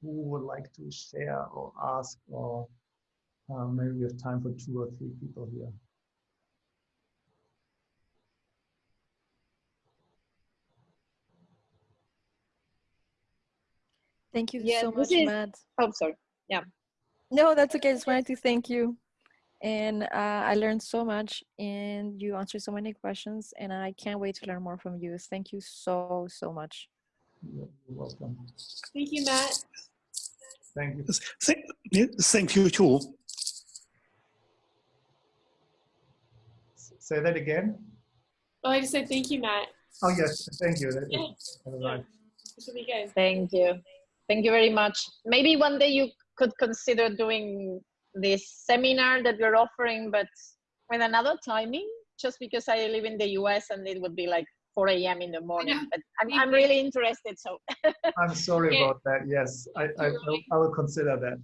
who would like to share or ask or uh, maybe we have time for two or three people here. Thank you Yeah, so much, is- Matt. Oh, sorry. Yeah. No, that's okay. I just wanted to thank you. And uh, I learned so much and you answered so many questions and I can't wait to learn more from you. Thank you so, so much. You're welcome. Thank you, Matt. Thank you. Thank, yeah, thank you too. Say that again. Oh, I just said thank you, Matt. Oh, yes, thank you. That Yeah. is- all right. This will be good. Thank you. Thank you very much. Maybe one day you could consider doing this seminar that you're offering, but with another timing, just because I live in the US and it would be like 4 a.m. in the morning. But I'm, I'm really interested. So I'm sorry Yeah. about that. Yes, I, I, will- I will consider that.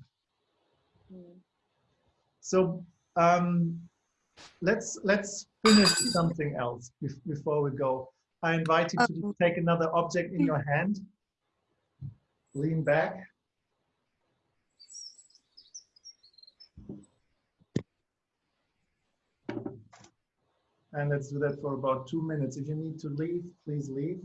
So um, let's let's finish something else before we go. I invite you to take another object in your hand. Lean back. And let's do that for about two minutes. If you need to leave, please leave.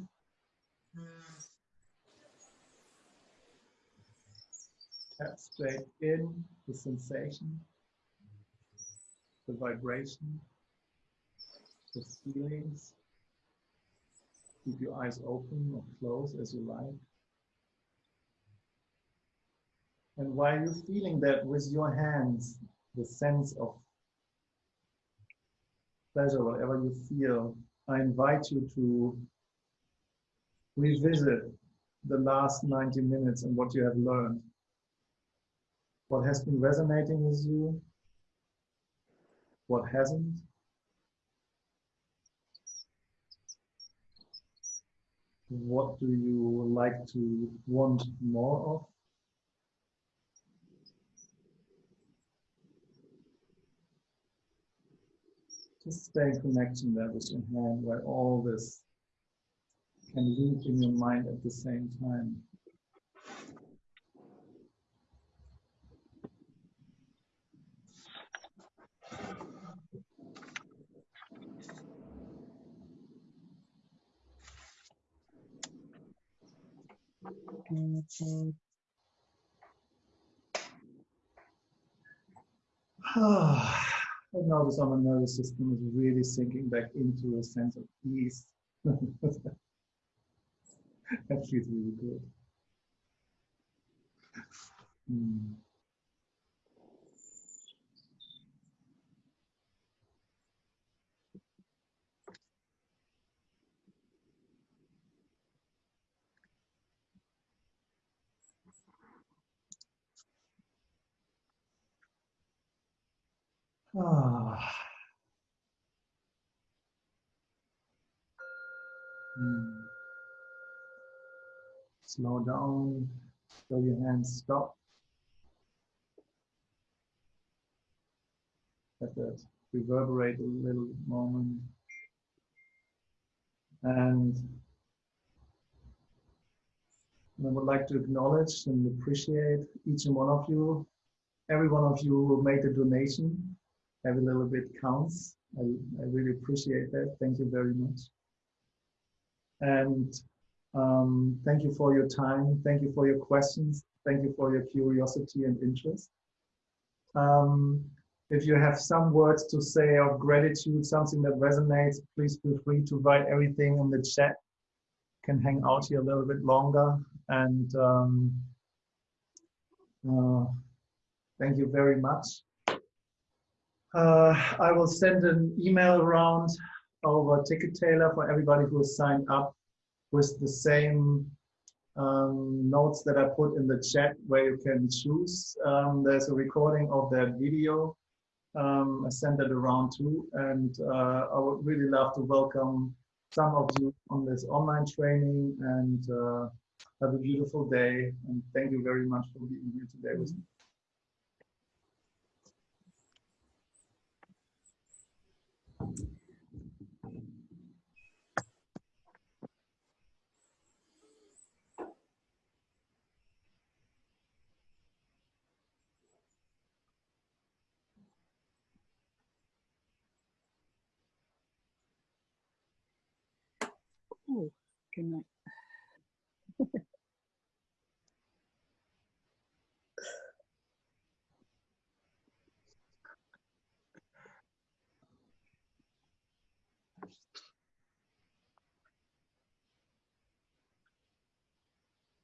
Tap straight in the sensation, the vibration, the feelings. Keep your eyes open or closed as you like. And while you're feeling that with your hands, the sense of pleasure, whatever you feel, I invite you to revisit the last 90 minutes and what you have learned. What has been resonating with you? What hasn't? What do you like to want more of? Just stay in connection there with your hand where all this can loop in your mind at the same time. Notice how my nervous system is really sinking back into a sense of ease. that feels really good. Hmm. Ah. Hmm. Slow down, show your hands stop. Let that reverberate a little moment. And I would like to acknowledge and appreciate each and one of you. Every one of you who made a donation every little bit counts. I, I really appreciate that. Thank you very much. And um, thank you for your time. Thank you for your questions. Thank you for your curiosity and interest. Um, if you have some words to say of gratitude, something that resonates, please feel free to write everything in the chat. Can hang out here a little bit longer. And um, uh, thank you very much. Uh, I will send an email around over Ticket Tailor for everybody who has signed up with the same um, notes that I put in the chat where you can choose. Um, there's a recording of that video. Um, I sent it around too, and uh, I would really love to welcome some of you on this online training and uh, have a beautiful day. And thank you very much for being here today with me. Oh, good night.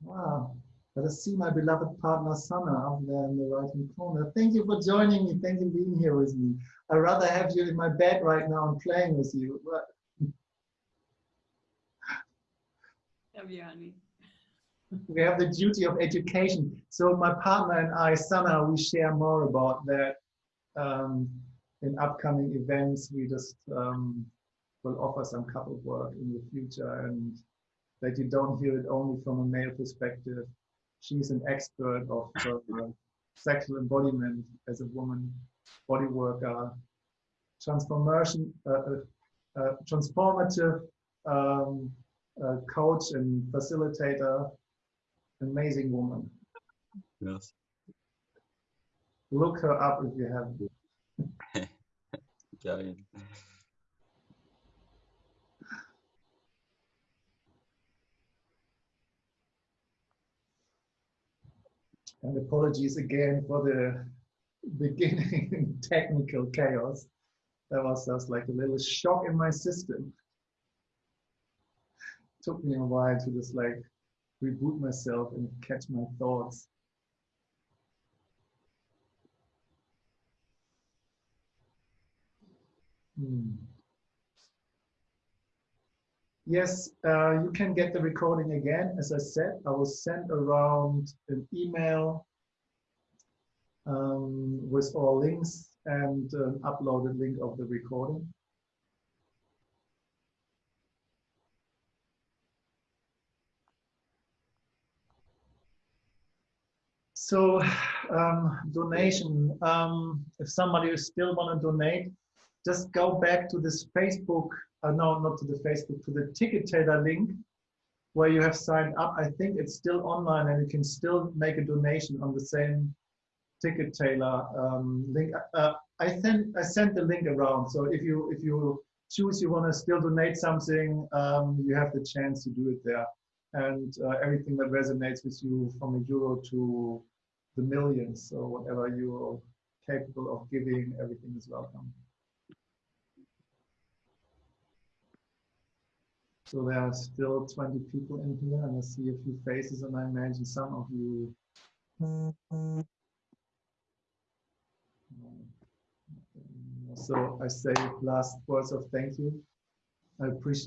Wow. Let us see my beloved partner Sana up there in the right hand corner. Thank you for joining me. Thank you for being here with me. I'd rather have you in my bed right now and playing with you. Honey. we have the duty of education. So my partner and I, Sana, we share more about that um, in upcoming events. We just um, will offer some couple work in the future and that you don't hear it only from a male perspective. She's an expert of uh, sexual embodiment as a woman, body worker. transformation, uh, uh, uh, transformative um, uh, coach and facilitator, amazing woman. Yes. Look her up if you have. Geil. And apologies again for the beginning technical chaos. That was just like a little shock in my system. Took me a while to just like reboot myself and catch my thoughts. Hmm. Yes, uh, you can get the recording again. As I said, I will send around an email um, with all links and an uploaded link of the recording. So um, donation, um, if somebody still want to donate, just go back to this Facebook, uh, no, not to the Facebook, to the ticket tailor link where you have signed up. I think it's still online and you can still make a donation on the same ticket tailor um, link. Uh, I sent I sent the link around. So if you if you choose you want to still donate something, um, you have the chance to do it there. And uh, everything that resonates with you from a euro to the millions, so whatever you're capable of giving, everything is welcome. So there are still 20 people in here, and I see a few faces, and I imagine some of you. So I say last words of thank you. I appreciate